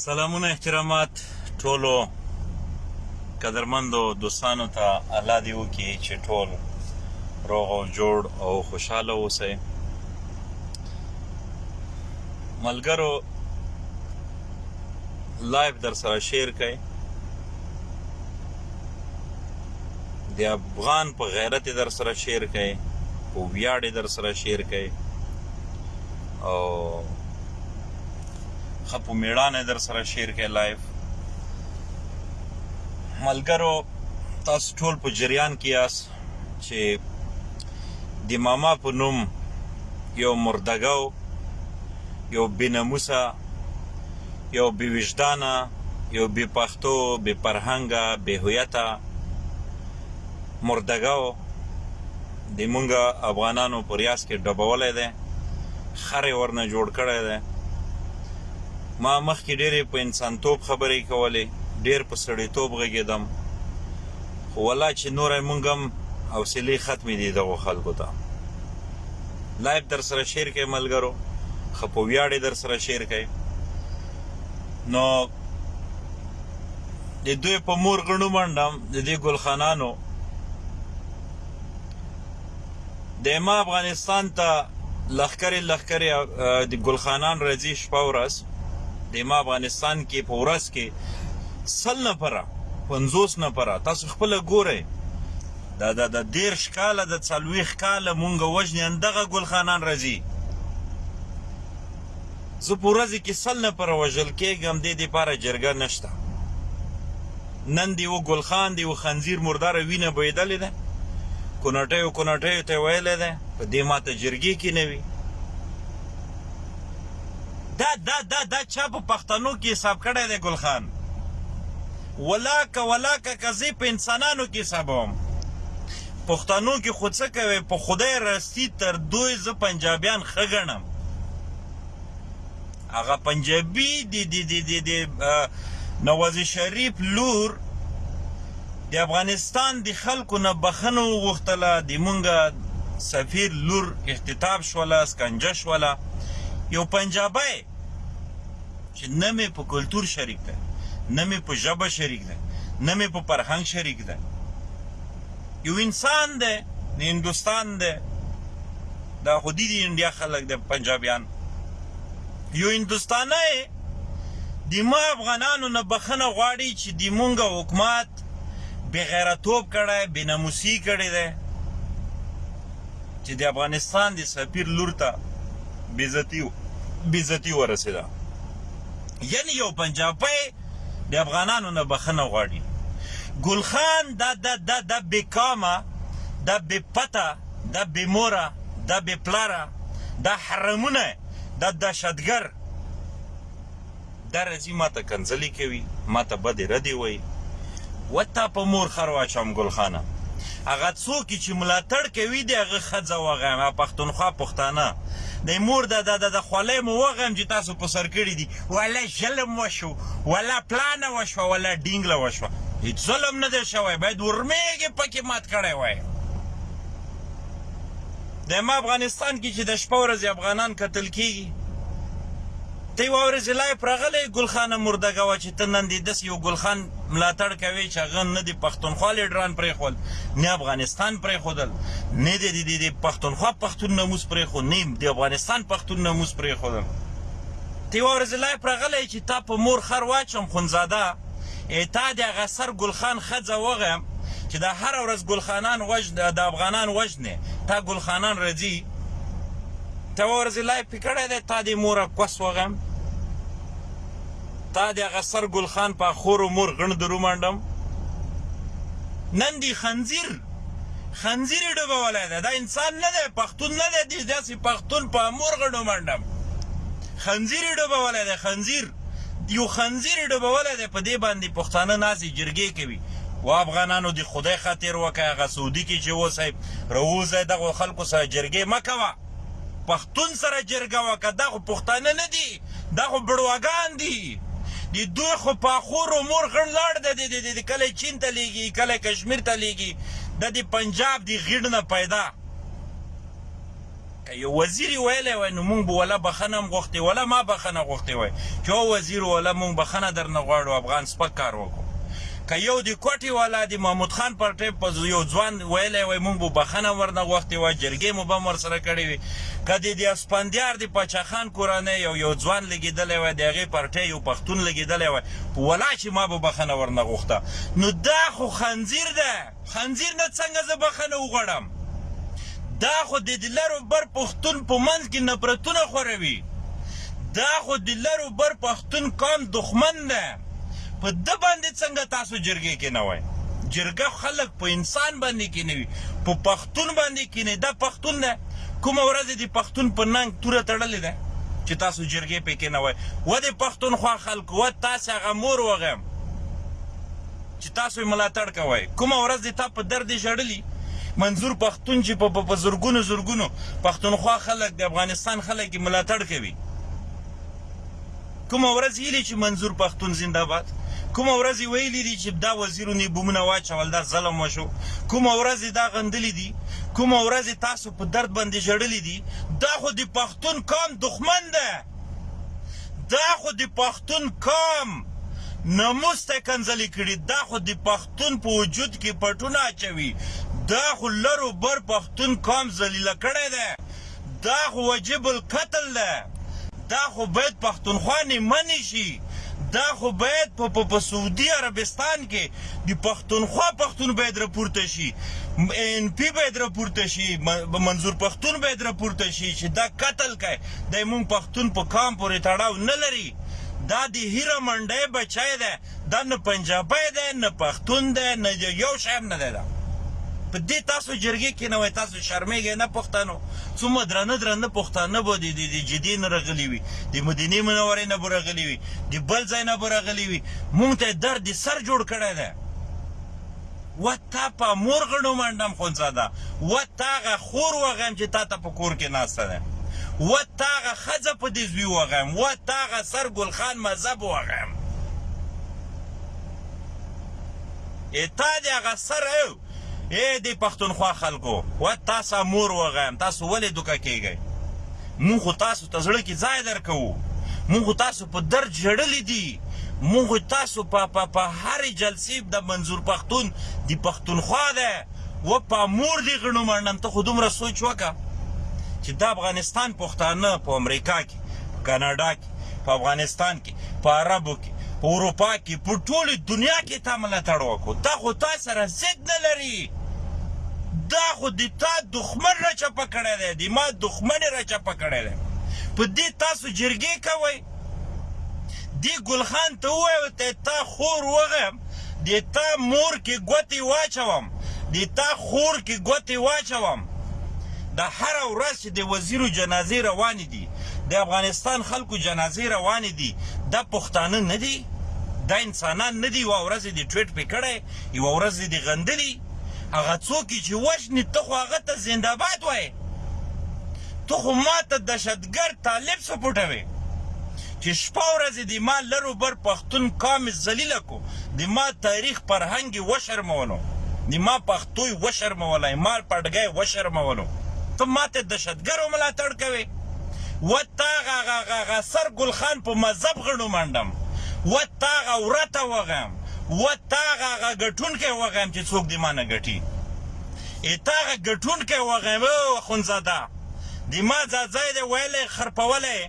سلامونه احترامات ټولو قدرمندو دوستانو ته الله دی وکي چې ټول روغ او جوړ او خوشاله اوسئ ملګرو لایف در سره شیر کړئ د افغان په غیرت در سره شیر کړئ او ویاړ در سره شیر کړئ او ښه په میړانه در سره شیر کړئ لایف ملګرو تاسو ټول په جریان کې یاست چې د ماما په نوم یو مردګاو یو بنموسه یو بی وجدانه یو بی پښتو بی پرهنګه بی هویته مردګاو دی مونږ افغانانو په ریاض کې ډبولی دی خر یې ورنه جوړ کړی دی ما مخکې ډېرې په انسانتوب خبرې کولې ډېر په سړیتوب غږېدم خو ولا چې نوری مونږ هم حوصلې ختمې دي دغو خلکو ته لایف در سره شیر کوي ملګرو خو په ویاړې در سره شیر کوي نو د دوی په مور غنو منډم د دې ګلخانانو دایمه افغانستان ته لخکرې لخکرې د ګلخانان راځي شپه ورځ دایمه افغانستان کې په ورځ کې سل نفره پنځوس نفره تاسو خپل ګورئ دا د د دیرش کاله د څلوېښت کاله مونږ وژنې اندغه ګلخانان راځي زه په ورځې کې سل نفره وژل کېږم دې دپاره جرګه نشته نن دې و ګل خان دې و خنزیر مرداره وینه بهېدلې ده کوناټیو کوناټیو ته یې ویلی دی په دې ماته جرګې کې نه وي دا دا دا دا چا په پښتنو کې حساب کړی دی ګل خان ولاکه ولاکه که زه په انسانانو کې حسابوم پښتنو کې خو څه کوې په خدای راستی تر دوې زه پنجابیان ښه ګڼم هغه پنجابی دی دی دی دی دی نواز شریف لور د افغانستان د خلکو نه بخنه وغوښتله د مونږه سفیر لور اختطاف شوله سکنجه شوله یو پنجابی چې نه مې په کلتور شریک ده نه مې په ژبه شریک ده نه مې په فرهنګ شریک ده یو انسان دی د هندوستان دی دا خو دي دي انډیا خلک د پنجابیان یو هندوستانی د ما افغانانو نه بخنه غواړي چې د مونږ حکومت بغیرتوب کړی بناموسي کړی دی چې د افغانستان د سفیر لور ته بیزتی بیزتی ورسېده یعنی یو پنجابی د افغانانو نه بخنه غواړي ګلخان دا دا دا دا بیکامه دا بی پته دا بی موره دا بی پلاره دا حرمونه دا دهشتګر دا رزی ماته کنځلی کوی ماته بدی ردی وایی وه تا په مور خر واچوم ګل خانه هغه څوک چی ملاتړ کوی دی هغه خځه وغیم هغه پښتونخوا پښتانه دی مور دا دا دا خولای مو وغیم چی تاسو په سر کړی دی ولا ظلم وشو ولا پلانه وشو ولا ډینګله وشو هیڅ ظلم نه دی شوی باید ورمیږي پکې مات کړی وای د ما افغانستان کې چې د شپه ورځې افغانان قتل کیږي ته یوه ورځ لایف راغلی ګل خانه مردګه وه چی ته نن دی دسی یو ګل خان ملاتړ کوی چی هغه نه دی پښتونخوا لیډران پریښول نه افغانستان پریښودل نه دی دی دی پښتونخوا پښتون ناموس پریښود نه دی افغانستان پښتون ناموس پریښودل ته یوه ورځ لایف راغلی چی تا په مور خر واچم خونزاده ای تا دی هغه سر ګل خان خځه وغیم چی دا هر ورځ ګل خانان وژ د افغانان وژنی تا ګل خانان رځی ته یوه ورځ لایف کړی دی تا دی موره کوس وغیم تا دی هغه سر ګل خان په خور و مور غڼ درو منډم نن دی خنزیر خنزیر ډوبه ولای دی دا انسان نه دی پښتون نه دی دی داسې پښتون په مور غڼو منډم خنزیر ډوبه ولای دی خنزیر یو خنزیر ډوبه ولای دی په دې باندې پښتانه نازي جرګې کوي و افغانانو دی خدای خاطر وکړه هغه سعودي کې چې وسه روزه دغه خلکو سره جرګې مکوه پښتون سره جرګه وکه دا خو پښتانه نه دي دا خو بړواګان دي د دوی خو پاخور او مور غړ لاړ د دې د کله چین ته لیږي کله کشمیر ته لیږي د دې پنجاب دی غړ نه پیدا که یو وزیر ویلی وای نو مونږ به ولا بخنه هم غوښتې ولا ما بخنه غوښتې وای چې او وزیر ولا مونږ بخنه درنه غواړو افغان سپک کار وکړو که یو د کوټې والا د محمود خان پر ټیپ په یو ځوان ویلی وای موږ به بخښنه ورنه غوښتې وای، جرګې مو به هم ورسره کړې وې. که د د اسپندیار د پاچا خان کورنۍ یو یو ځوان لګېدلی وای، د هغې پر ټی یو پښتون لګېدلی وای، ولا چې ما به بخښنه ورنه غوښته. نو دا خو خنځیر ده! خنځیر نه څنګه زه بخنه وغوړم دا خو د لر او بر پښتون په منځ کې نفرتونه خوروي دا خو د لر او بر پښتون قام دښمن ده په ده باندې څنګه تاسو جرګې کې نه وای جرګه خلک په انسان باندې کې نه وي په پښتون باندې کې نه دا پښتون ده کومه ورځ د پښتون په ننګ توره تړلې ده چې تاسو جرګې پکې نه وای و د پښتونخوا خلکو و تاسو هغه مور وغیم چې تاسو یې ملاتړ کوئ کومه ورځ دې تا په درد ژړلي منظور پښتون چې په په زرګونو زرګونو پښتونخوا خلک د افغانستان خلک یې ملاتړ کوي کومه ورځ یې چې منظور پښتون زنده باد کومه ورځ یې ویلي دي چې دا وزیرو نه بومونه واچول دا ظلم وشو کومه ورځ دا غندلي دي کومه ورځ تاسو په درد باندې ژړلي دي دا خو د پښتون قام دښمن ده دا خو د پښتون قام نموس ته کنځلې کړي دا خو د پښتون په وجود کې پټونه اچوي دا خو لر و بر پښتون قام ذلیله کړی دی دا خو وجب القتل ده دا خو باید پښتونخوا نیمه نشي دا خو باید په په په سعودي عربستان کې د پښتونخوا پښتون باید راپورته شي ان پی باید راپورته شي منظور پښتون باید راپورته شي چې دا قتل کوي دی مونږ پښتون په قام پورې تړاو نه لری دا د هیره منډی بچی دی دا نه پنجابی دی نه پښتون دی نه یو شی هم نه دی دا په دی تاسو جرګی کې نه وای تاسو شرمیږی نه پښتنو څومره درانه درانه پښتانه به دی د جدی نه رغلی وی د مدینه منوره نه به رغلی وی د بل ځای نه به رغلی وی مونږ ته درد سر جوړ کړی دی و تا په مور غڼو منډم خونزاده و تا هغه خور وغیم چې تا ته په کور کې ناسته ده و تا هغه ښځه په دې زوی وغیم و تا هغه سر ګل خان مذهب وغیم ای تا دې هغه سر او ای دې پښتونخوا خلکو و تاسو مور وغیم تاسو ولې دوکه کېږئ مونږ خو تاسو ته زړه کې ځای درکوو مونږ خو تاسو په درد ژړلي دي موږ تاسو په په په هرې جلسې د منظور پښتون دی پښتونخوا ده و په مور دی غنو منډم ته خو دومره سوچ وکړه چې د افغانستان پښتانه په امریکا کې په کاناډا کې په افغانستان کې په عربو کې په اروپا کې په ټوله دنیا کې تا ملاتړ وکړو تا خو تا سره ضد نه لري دا خو د تا دښمن را چپه کړی دی د ما دښمن را چپه کړی دی په دې تاسو جرګې کوئ دې ګلخان ته ووایو ته تا خور وغیم دې تا مور کې ګوتې واچوم دې تا خور کې ګوتې واچوم د هر ورځ چې د وزیرو جنازې روانې دي د افغانستان خلکو جنازې روانې دي دا پښتانه نه دي دا انسانان نه دي یوه ورځ یې د ټویټ پې کړی یوه ورځ یې د غندلي هغه څوک چې وژني ته خو هغه ته زندهباد وایې ته خو ماته دهشتګرد طالب سپوټوې چې شپه ورځې دې ما لر و بر پښتون قام ذلیله کو دې ما تاریخ پرهنګ یې وشرمولو دې ما پښتو یې وشرموله یې ما پډګه یې وشرمولو ته ماته دهشتګرو ملاتړ کوې وه تاغاغاغاغا سر ګل خان په مذهب غڼو منډم وه تاغه ورته وغیم وه تاغاغه ګټونکی وغیم چې څوک دې ما نه ګټي. اتاغ ګټونکی وغیم او اخوندزاده دی ما ځاځای دی ویلی خرپولی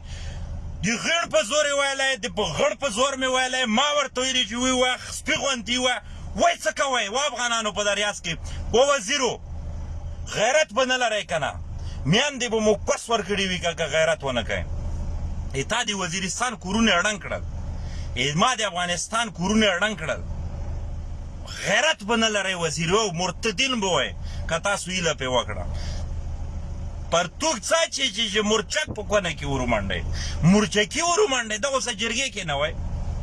دی غیڼ په زور یې ویلی دی په غړ په زور مې ویلی ما ورته ویلی چې وی وه سپی غوندی وه وی څه کوی وه افغانانو په دا ریاست کې وه وزیرو غیرت به نه لری کنه میندې به مو پس ورکړی وی که غیرت ونه کړی اتا دی وزیرستان کورونه ړنګ کړل ما دی افغانستان کورونه ړنګ کړل غیرت به نه لرئ وزیر او مرتدین به وئ که تاسو هیله پرې وکړه پرتوګ څه چې چې مرچک په کونه کې ورومنډئ مرچکي ورومنډئ دغه څه جرګې کې نه وئ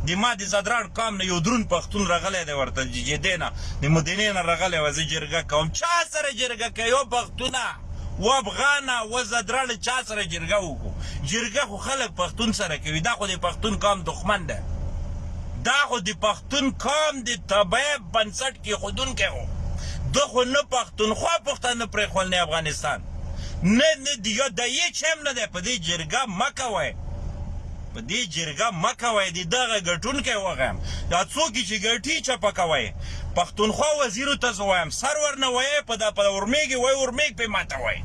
د ما د ځدراڼ قام نه یو دروند پښتون رغلی دی ورته د جدې نه د مدینې نه رغلی وئ زه جرګه کوم چا سره جرګه کوې او پښتونه. وافغانه وزه درړ چا سره جرګه وکو جرګه خو خلک پښتون سره کوي دا خو د پښتون قام دښمن ده دا خو د پښتون قام د تبعه بنسټ کې خودونکی وو ده خو نه پښتونخوا پښتانه پرېښول نه افغانستان نه نه د یو د هیڅ هم نه دی په دې جرګه مه کوئ په دې جرګه مه کوئ دې دغه ګټونکی وغیم دا څوکی چی ګټی چپه کوئ پښتونخوا وزیرو ته زه وایم سر ورنه وئ په دا په اورمیږی وئ اورمیږ پی ماتوئ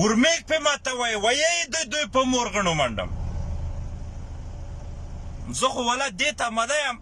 اورمیږ پی ماتوئ وئ د دوی په مورغڼو منډم زه خو ولا دې تمه ده یم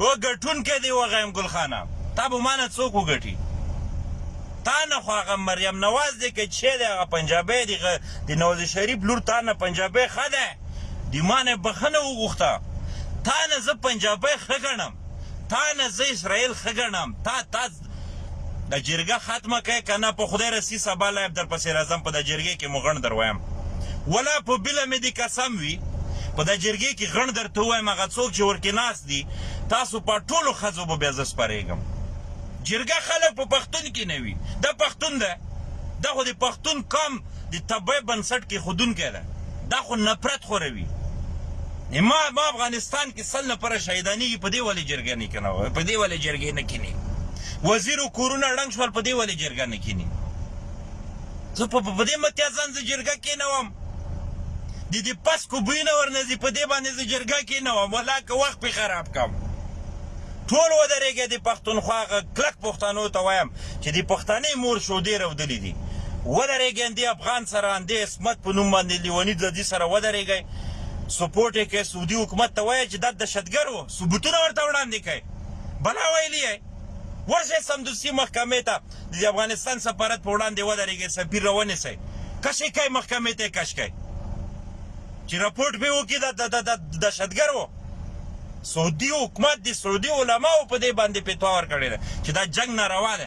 هو ګټونکی دی وغیم ګل خانه تا به مانه څوک وګټي تانه خو هغه مریم نواز دی که چه دی هغه پنجابی دی د نواز شریف لور تانه پنجابی ښه ده دی مانه بخنه وغوښته تانه زه پنجابی ښه ګڼم تانه زه اسرائیل ښه ګڼم تا تا دا جرګه ختمه کړئ که نه په خدای رسي سبا لایف درپسې راځم په دا جرګې کې مو غڼ دروایم ولا په بله مې دې قسم وي په دا جرګې کې غڼ درته ووایم هغه څوک چې ورکې ناست دي تاسو په ټولو ښځو به بیا زه سپرېږم جرګه خلک په پښتون کې نه وي دا پښتون ده دا خو د پښتون قام د تبعه بنسټ کې خودونکی ده دا خو نفرت خوروي ما ما افغانستان کې سل نفره شهیدانیږي په دې ولې جرګه نه کینه په دې ولې جرګه نه کینی وزیر کورونه ړنګ شول په دې ولې جرګه نه کینی زه په په دې متیا ځان زه جرګه کې نه وم د دې پس کو بوینه ورنځي په دې باندې زه جرګه کې نه وم ولا که وخت په خراب کم ټول ودرېږي د پښتونخوا غ کلک پښتنو ته وایم چې د پښتنې مور شو دې رودلې دي ودرېږي د افغان سره د اسمت په نوم باندې لیونی د دې سره ودرېږي سپورټ یی کړئ سعودی حکومت ته وایه چی ددهشتګر وو ثبوتونه ورته وړاندی کړئ بلا ویلی یی ورشی سمدستی محکمی ته ددافغانستان سفارت په وړاندی ودریږی سفیر راونیسئ کش یی کړئ محکمی ته یی کش کړئ چی رپورټ پی وکی ددهشتګر وو سعودی حکومت دسعودی علماو په دی باندی فتوا ورکړی ده چی دا جنګ ناروا ده.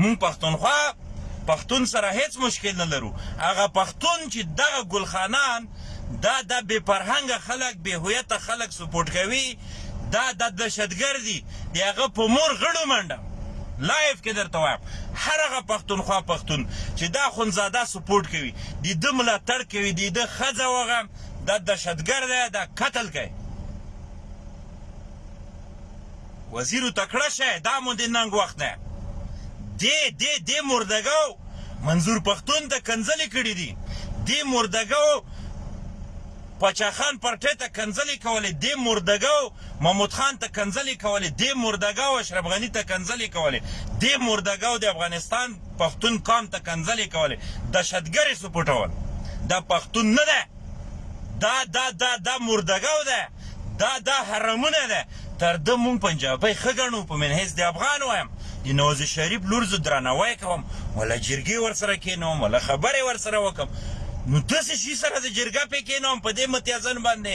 مونږ پښتونخوا پښتون سره هیڅ مشکل نه لرو هغه پښتون چی دغه ګل خانان دا دا بی فرهنګه خلک بی هویته خلک سپورټ کوی دا دا دهشتګر دی دی هغه په مور غړو منډه لایف کی درته وایم هر هغه پښتونخوا پښتون چی دا اخوندزاده سپورټ کوی دی ده ملاتړ کوی دی ده ښځه وغه دا دهشتګر دی دا قتل کوی. وزیرو تکړه شه دا مو دې ننګ وخت ده دې دې دې مردګاو منظور پښتون ته کنځلې کړې دي دې مردګاو پچاخان پرټې ته کنځلې کولې دې مردګاو محمود خان ته کنځلې کولې دې مردګاو اشرف غنی ته کنځلې کولې دې مردګاو د افغانستان پښتون قام ته کنځلې کولې دهشتګرې سپټول دا پښتون نه ده دا دا دا دا مردګو ده دا دا حرمونه ده تر ده مونږ پنجابی ښه ګڼو په من حیث د افغان وایم د نوز شریف لور زه درناوی کوم ولا جرګې ورسره کینوم ولا خبرې ورسره وکم نو داسې شي سره زه جرګه پې کینوم په دې متیازن باندې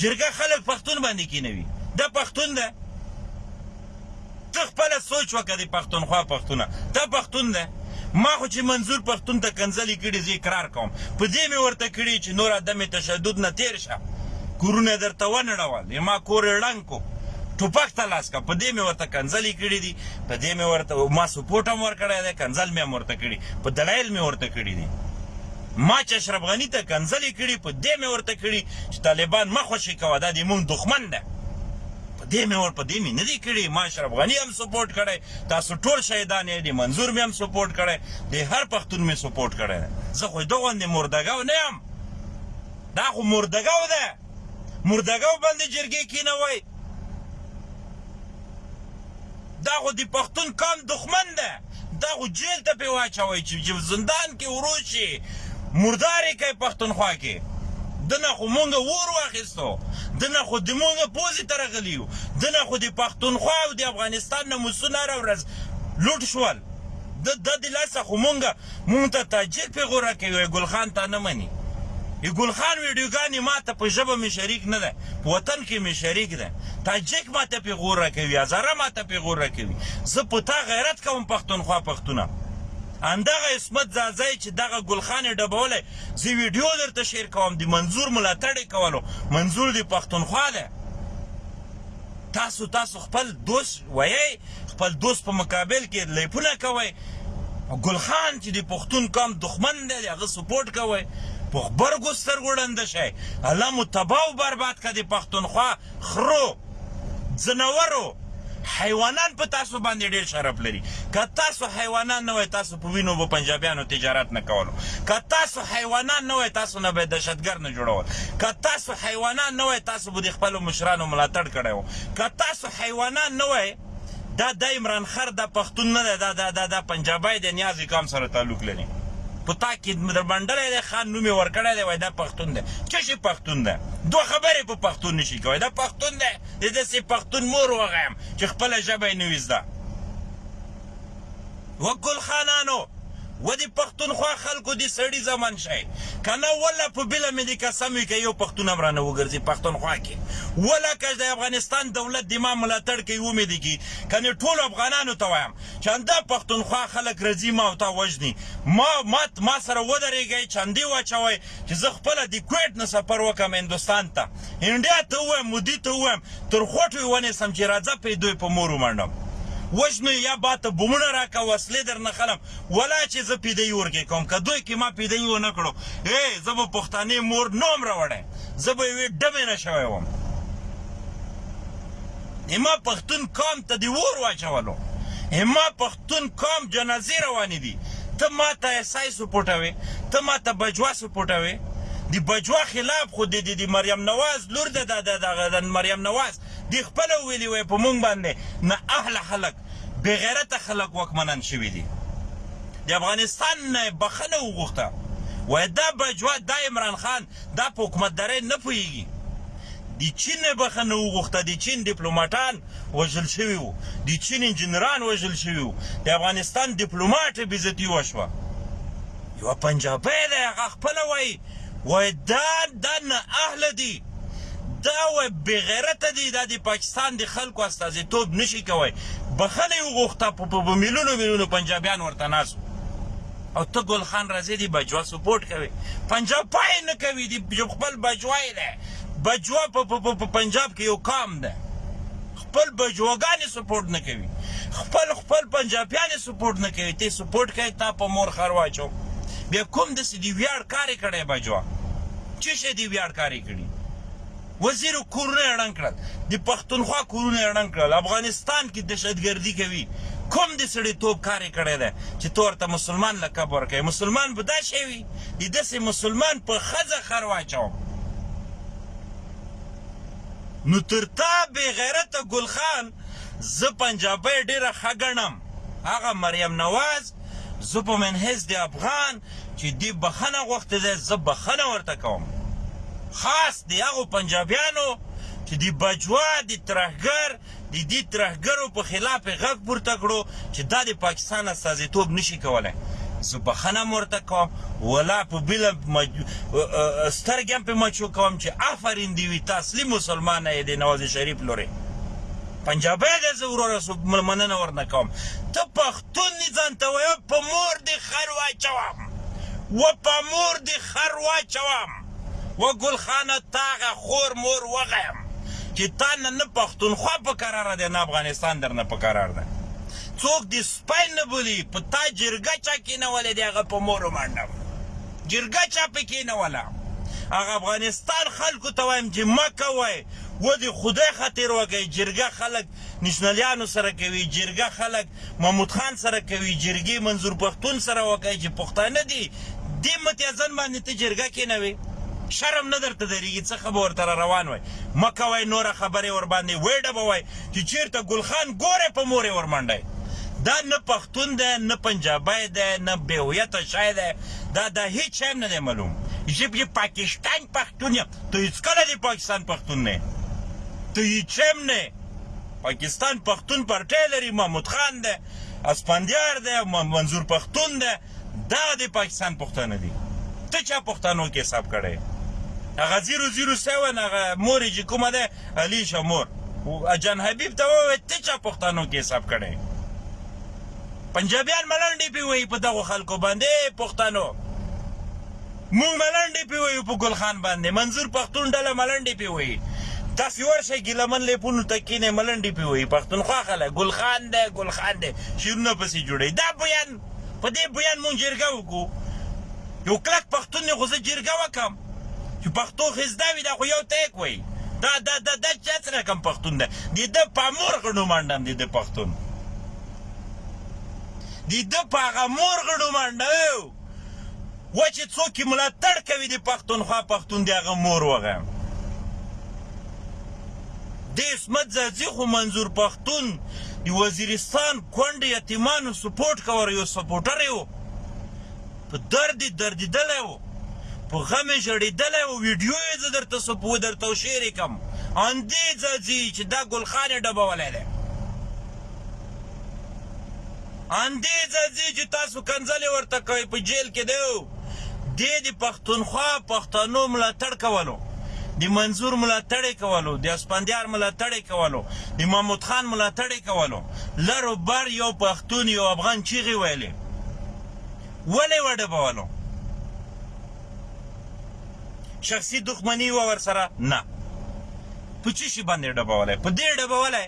جرګه خلک پښتون باندې کینوي دا پښتون ده ته خپله سوچ وکه دی پختونخوا پختونه دا پختون ده ما خو چی منظور پختون ته کنزلی کړی زه اقرار کوم په دی می ورته کړی چی نور عدم تشدد نه تیر شه کورونه درته ونړول ما کور ړنګ کو ټوپک ته لاس کا په دی می ورته کنزلی کړی دی په دی می ورته ما سپورټ هم ورکړی دی کنزل می هم ورته کړی په دلایل می ورته کړی دی ما چې اشرف غنی ته کنزلی کړی په دی می ورته کړی چې طالبان مخ وشي کوه دا د مونږ دښمن ده په دې مې ور په دې مې نه دي کړي ما اشرف غني هم سپورټ کړی تاسو ټول شهیدان یې دي منظور مې هم سپورټ کړی دې هر پښتون مې سپورټ کړی دی زه خو د غوندې مردګو نه یم دا خو مردګو ده مردګو باندې جرګې کینوي دا خو دپښتون قام دښمن ده دا خو جیل ته پی واچوی چی زندان کی ورود شی مردار یی کړی پښتونخوا کی دنه خو مونږ اور واخیستو دنه خو دمونږ پوزی ته رغلی یو دنه خو دپښتونخوا او دافغانستان نموسونه هره ورځ لوټ شول ده ددلاسه خو مونږ مونږ ته تاجیک پیغوره کوی ګل خان تا نه منی ګل خان ویډیوګانی ماته په ژبه می شریک نه ده. په وطن کښې مې شريک ده تاجک ماته پيغور راکوي هزاره ماته پيغور راکوي زه په تا غيرت کوم پښتونخوا پښتونه همدغه عصمت ځاځی چې دغه ګل خان یې ډبولی زه ویډیو درته شیر کوم د منظور ملاتړ یې کولو منظور د پښتونخوا دی تاسو تاسو خپل دوست وایئ خپل دوست په مقابل کې لیپونه کوئ ګل خان چې د پښتون قام دښمن دی د هغه سپورټ کوئ په غبرګو سترګو ړنده شئ الله مو تباه او برباد کړه د پښتونخوا خرو ځناورو حیوانان په تاسو باندې ډیر شرف لري که تاسو حیوانان نه وای تاسو په وینو به پنجابیانو تجارت نه کولو که تاسو حیوانان نه وای تاسو نه به دهشتګر نه جوړول که تاسو حیوانان نه وای تاسو به د خپلو مشرانو ملاتړ کړی وو که تاسو حیوانان نه وای دا دا عمران خر دا پښتون نه دی دا دا دا دا پنجابی دی نیازی قام سره تعلق لري په تا کې دربنډلی دی خان نوم یې ورکړی دی وای دا پښتون دی څه شي پښتون دی دوه خبرې په پښتون نشي کوی دا پښتون دی د داسې پښتون مور وغیم چې خپله ژبه یې نه وي زده وه ګل خانانو وه دي پښتونخوا خلکو دي سړي زمن شئ کنه والله په بله مي دي قسم وي که يو پښتون هم رانه وګرځي پښتونخوا کي والله که د افغانستان دولت دي ما ملاتړ کوي ومي دي کي کنه ټولو افغانانو ته وايم چه همدا پښتونخوا خلک رځي ما او تا وژني ما مات ما سره ودريږئ چندي واچوئ چه زه خپله دي کويټ نه سفر وکم هندوستان ته انډیا ته ووایم، مودي ته ووایم، تر خوټو یې ونیسم چې راځه پۀ دوی په مور ومنډم. وژنو یې یا با ته بمونه راکه، وسلې درنه خلم، ولا چې زه پۀ دوی ورګې کوم، که دوی کې ما پۀ دوی ونه کړو، ای زه به پښتانۀ مور نه وم راوړی، زه به یوې ډمې نه شوی وم. اما پښتون قام ته دې اور واچولو، اما پښتون. پښتون قام جنازې روانې دي ته ماته اس آی سپوټوې ته ماته بجوا سپوټوې دي بجوا خلاف خو دي دي مریم نواز لور ده ده ده ده ده مریم نواز دي خپله ویلي وای په مونږ باندې نه اهل خلک بغیرته خلک واکمنان شوي دي دي افغانستان نه بخنه وغوښته وای دا بجوا دا عمران خان دا په حکومت دارۍ نه پوهیږي د چین نه بخښنه وغوښته د چین دیپلوماټان وژل شوي وو د چین انجینران وژل شوي وو د افغانستان دیپلوماټ بیزتی وشوه یو پنجابی دی هغه خپله وایي وایي دا دا نه اهله دي دا وایي بغیرته دي دا د پاکستان د خلکو استازیتوب نشي کوی بخښنه یې وغوښته په په میلونو میلونو پنجابیان ورته ناست او ته ګل خان راځې دی بجوا سپورټ کوې پنجاب پای نه کوي دی جو خپل بجوای دی بجوا په په په پنجاب کې یو کام ده خپل بجوګان سپورټ نه کوي خپل خپل پنجابیان سپورټ نه کوي ته سپورټ کوي تا په مور خر واچو بیا کوم د سې دی ویاړ کاری کړی بجوا چې شه دی ویاړ کاری کړی وزیر کورونه یې ړنګ کړل د پښتونخوا کورونه یې ړنګ کړل افغانستان کې دهشتګردي کوي کوم د سړیتوب کار یې کړی دی چې ته ورته مسلمان لقب ورکوې مسلمان به دا شی وي د داسې مسلمان په ښځه خر واچوم نو تر تا بې غیرته ګل خان زه پنجابۍ ډېره ښه ګڼم هغه مریم نواز زه په منحیث د افغان چی دی بخښنه غوښتی دی زه بخښنه ورته کوم خاص دی هغو پنجابیانو چی دی باجوا دی ترهګر دی دی ترهګرو په خلاف یی غږ پورته کړو چی دا دی پاکستان استازیتوب نشی کولی زه بخښنه هم ورته کوم ولا په بیل سترګی هم په مچو کوم چی افرین دی وی ته اصلی مسلمانه یی دی نواز شریف لوری پنجابی دی زه وروره مننه ورنه کوم ته تون دي ځان ته وایه په مور دي خر واچوم و په مور دي خر واچوم و ګل خانه تا غه خور مور وغیم چي تا نه نه پښتونخوا په کراره دی نه افغانستان در نه په کرار دی څوک دي سپی نه بولي په تا جرګه چا کینولې دی هغه په مور منډم جرګه چا په کینوله هغه افغانستان خلکو ته وایم چي مه کوی و دي خدای خاطر وکړی جرګه خلک نشنلیانو سره کوی جرګه خلک محمود خان سره کوی جرګی منظور پښتون سره وکه چی پښتانه دی دی متیزن باندی ته جرګه کینوی شرم نه درته دریږی څه خه به ورته را روان وای مه کوی نوره خبری ورباندی وی ډبوی چی چیرته ګل خان ګوری په موری ورمنډی دا نه پښتون دی نه پنجابی دی نه بیهویته شای دی دا دا هیچ شای هم نه دی معلوم ژبی پاکستان پښتون ته هیڅکله دی پاکستان پختون نه ته هیچم نه پاکستان پختون پارټی لري محمود خان ده اسپندیار ده منظور پختون ده دا دی پاکستان پختانه دي ته چا پختانو کې حساب کړي هغه زیرو زیرو سیون هغه مور چې کومه ده علي شمور اجان حبیب ته وویل ته چا پښتنو کې حساب کړي پنجابیان ملنډې پی وایي په دغو خلکو باندې پښتنو موږ ملنډې پې ويو په ګل خان باندې منظور پښتون ډله ملنډې پې ويي تاسې ورشئ ګيله من ليپونو ته کينئ ملنډې پې ويي پښتونخوا خلک ګل خان دی ګل خان دی شعرونه پسې جوړوي دا بيان په دې بيان موږ جرګه وکړو یو کلک پښتون دی خو زه جرګه وکم چې پښتو ښې زده وي دا خو یو تیک وایي دا دا دا دا چا څه رقم پښتون دی د ده په مور غړو منډم د ده پښتون د ده په هغه مور غړو منډم وه چی څوک یی ملاتړ کوی دی پختونخوا پختون دی هغه مور وغیم دی عصمت ځاځی خو منظور پختون دی وزیرستان کونډ یتیمانو سپورټ کور یو سپورټر یو په درد دردیدلی و په غم ژړیدلی و ویډیو یې زه درته سپو درته شیر کم ان دی ځاځی چې دا ګلخان ډبولی دی همدې ځځې چې تاسو کنځلې ورته کوئ په جېل کې دی او دې د پښتونخوا پښتنو ملاتړ کولو د منظور ملاتړ یې کولو د اسفندیار ملاتړ یې کولو د محمود خان ملاتړ یې کولو لر و بر یو پښتون یو افغان چیغې ویلې ولې یې وډبولو شخصي دښمني وه ورسره نه په څه شي باندې ډبولی په دې ډبولی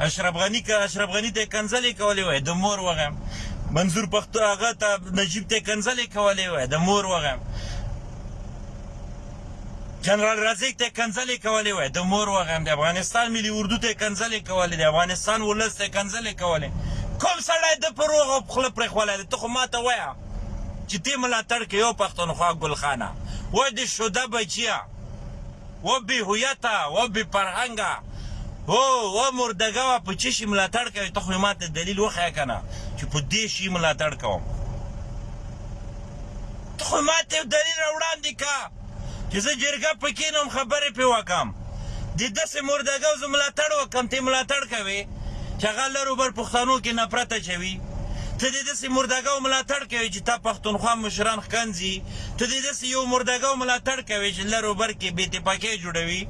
اشرف غنی که اشرف غنی ته کنځلې کولې وای د مور وغیم منظور پښتو هغه ته نجیب ته کنځلې کولې وای د مور وغیم جنرال رازق ته کنځلې کولې وای د مور وغیم د افغانستان ملي اردو ته کنځلې کولې د افغانستان ولس ته کنځلې کولې کوم سړی د په روغ او خوله پرېښولی دی ته خو ما ته وایه چې دې ملاتړ کوي یو پښتونخوا ګلخانه وای د شوده بچیه و بی هویته و بی فرهنګه هو و مردګه وه په چی شی ملاتړ کوی ته خو یی ماته دلیل وښیه کنه چی په دی شی ملاتړ کوم ته خو ماته یو دلیل را وړاندی که چی زه جرګه په کینوم خبری پی وکم دی دسی مردګو زه ملاتړ وکم ته یی ملاتړ کوی چې هغه لر و بر پښتنو کې نفرت اچوي ته د داسې مردګاو ملاتړ کوي چې تا پښتونخوا مشران ښکنځي ته د داسې یو مردګاو ملاتړ کوي چې لر و بر کې بې اتفاقۍ جوړوي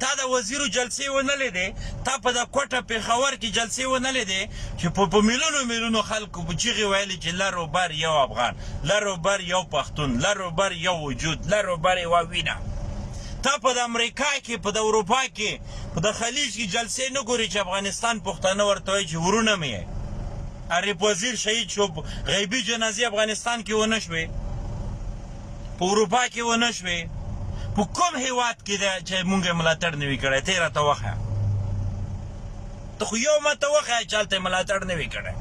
تا د وزیرو جلسې ونه لیدې تا په د کوټه پیښور کې جلسې ونه لیدې چې په په میلیونو میلیونو خلکو په چیغې ویلې چې لر و بر یو افغان لر و بر یو پښتون لر و بر یو وجود لر و بر یوه وینه تا په د امریکا کې په د اروپا کې خو د خلیج کی جلسه نه ګوری چی افغانستان پښتانه ورته وایی چی ورونه می یی عارف وزیر شهید شو غیبی جنازی افغانستان کی ونه شوی په اروپا کی ونه شوی په کوم هیواد کی ده چی مونږ یی ملاتړ نوی کړی ته راته وخه ته خو یو ماته وخه چی هلته ملاتړ نوی کړی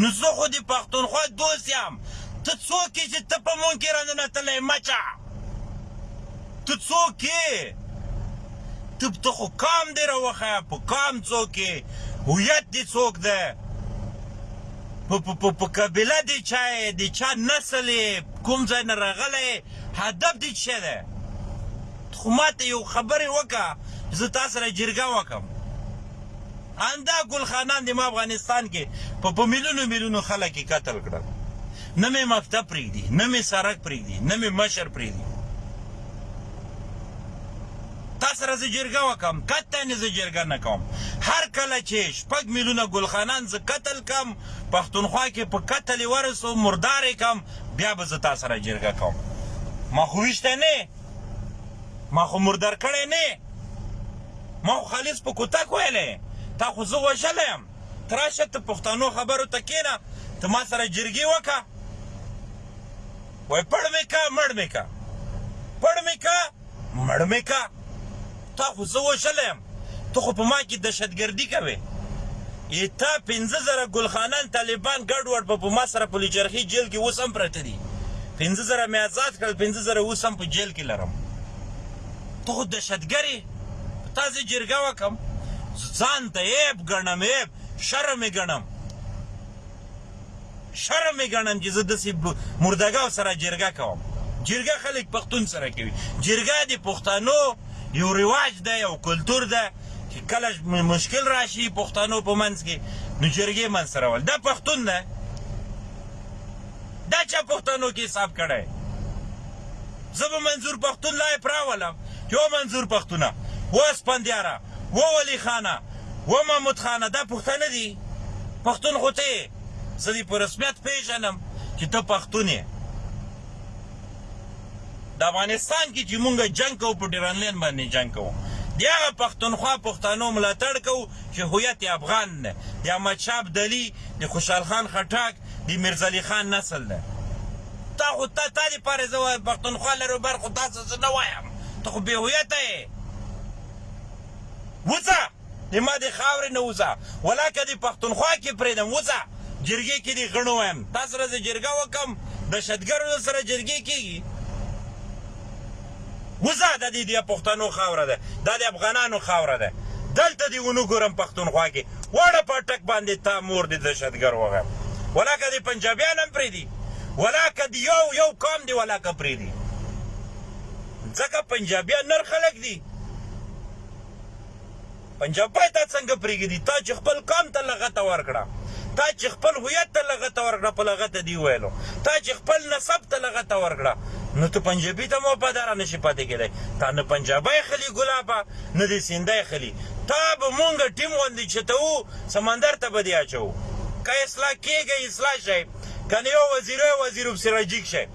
نو زه خو دی پښتونخوا دوست یم ته څوک یی چی ته په مونږ کی راننه تلی مچه ته څوک یې ته ته خو کام دې راوخه په کام څوک یې هویت دې څوک ده په په په په قبیله دې چا یې د چا نسل یې کوم ځای نه راغلی هدف دې څه شی دی خو ما ته یو خبرې وکړه زه تا سره جرګه وکم اندا ګلخانان د ما افغانستان کې په په میلیونو میلیونو خلک قتل کړل نه مې مکتب پرېږدي، نه مې سرک پرېږدي، نه مې مشر پرېږدي. تا سره زه جرګه وکم قطعا زه جرګه نه کوم هر کله چې شپږ میلیونه ګلخانان زه قتل کم پښتونخوا کې په قتل ورسو مردار کم بیا به زه تا سره جرګه کوم ما خو وشته نه ما خو مردار کړی نه ما خو خالص په کوتک ویلې تا خو زه وژلی یم ته راشه ته پښتانو خبرو ته کېنه ته ما سره جرګي وکه وای پړ مې کا مړ مې کا پړ مې کا مړ مې کا تا خو زه وژلی یم ته خو په ما کې دهشتګردي کوې ای تا پنځه زره ګلخانان طالبان ګډ وډ په ما سره په لوچرخي جیل کې اوس هم پراته دي پنځه زره مې آزاد کړل پنځه زره اوس هم په جیل کې لرم ته خو دهشتګرې په تاسې جرګه وکم ځان ته عیب ګڼم عیب شرم یې ګڼم شرم یې ګڼم چې زه داسې مردګاو سره جرګه کوم جرګه خلک پښتون سره کوي جرګه د پښتنو یو رواج دی او کلتور دی چې کله مشکل راشي پښتنو په منځ کې نو جرګې منځ سره ول دا پښتون دی دا چا پښتنو کې حساب کړی زه به منظور پښتون لایف راولم یو منظور پښتونه و اسپندیاره و ولی خانه و محمود خانه دا پښتانه دی پښتون خو ته زه دی په رسمیت پیژنم چې ته پښتون یې د افغانستان کې چې مونږ جنگ کوو په ډیرانلین باندې جنگ کوو د هغه پښتونخوا پښتانو ملاتړ کوو چې هویت یې افغان دی د احمدشاه ابدالي د خوشحال خان خټک د میرزلي خان نسل دی تا خو تا تا دې پاره زه پښتونخوا لر او بر خو تاسو څه نه وایم ته خو بې هویته یې وځه زما دې خاورې نه وځه ولا که دې پښتونخوا کې پرېږدم وځه جرګې کې دې غڼو وایم تا سره زه جرګه وکم دهشتګرو سره جرګې کېږي. وزه ده دي دي پښتنو خاوره ده دا دي افغانانو خاوره ده دلته دي ونه ګورم پښتونخوا کي واړه پاټک باندي تا مور دي دشتګر وغیم ولاکه دي پنجابیان هم پریدي ولاکه دي یو یو قام دي ولاکه پریدي ځکه پنجابیان نر خلک دي. پنجاب به تا څنګه پرېږدي؟ تا چې خپل قام ته لغته ورکړه، تا چې خپل هویت ته لغته ورکړه، په لغته دې وویلو، تا چې خپل نسب ته لغته ورکړه، نو ته پنجابي ته هم وفاداره نه شې پاتې کېدای. تا نه پنجابی خلي ګلابه، نه دې سندی خلي. تا به مونږ ټیم غوندې چتوو، سمندر ته به دې اچوو. که اصلاح کېږئ، اصلاح شئ، که نه یو وزیرئ، وزیروپسې راجیګ شئ.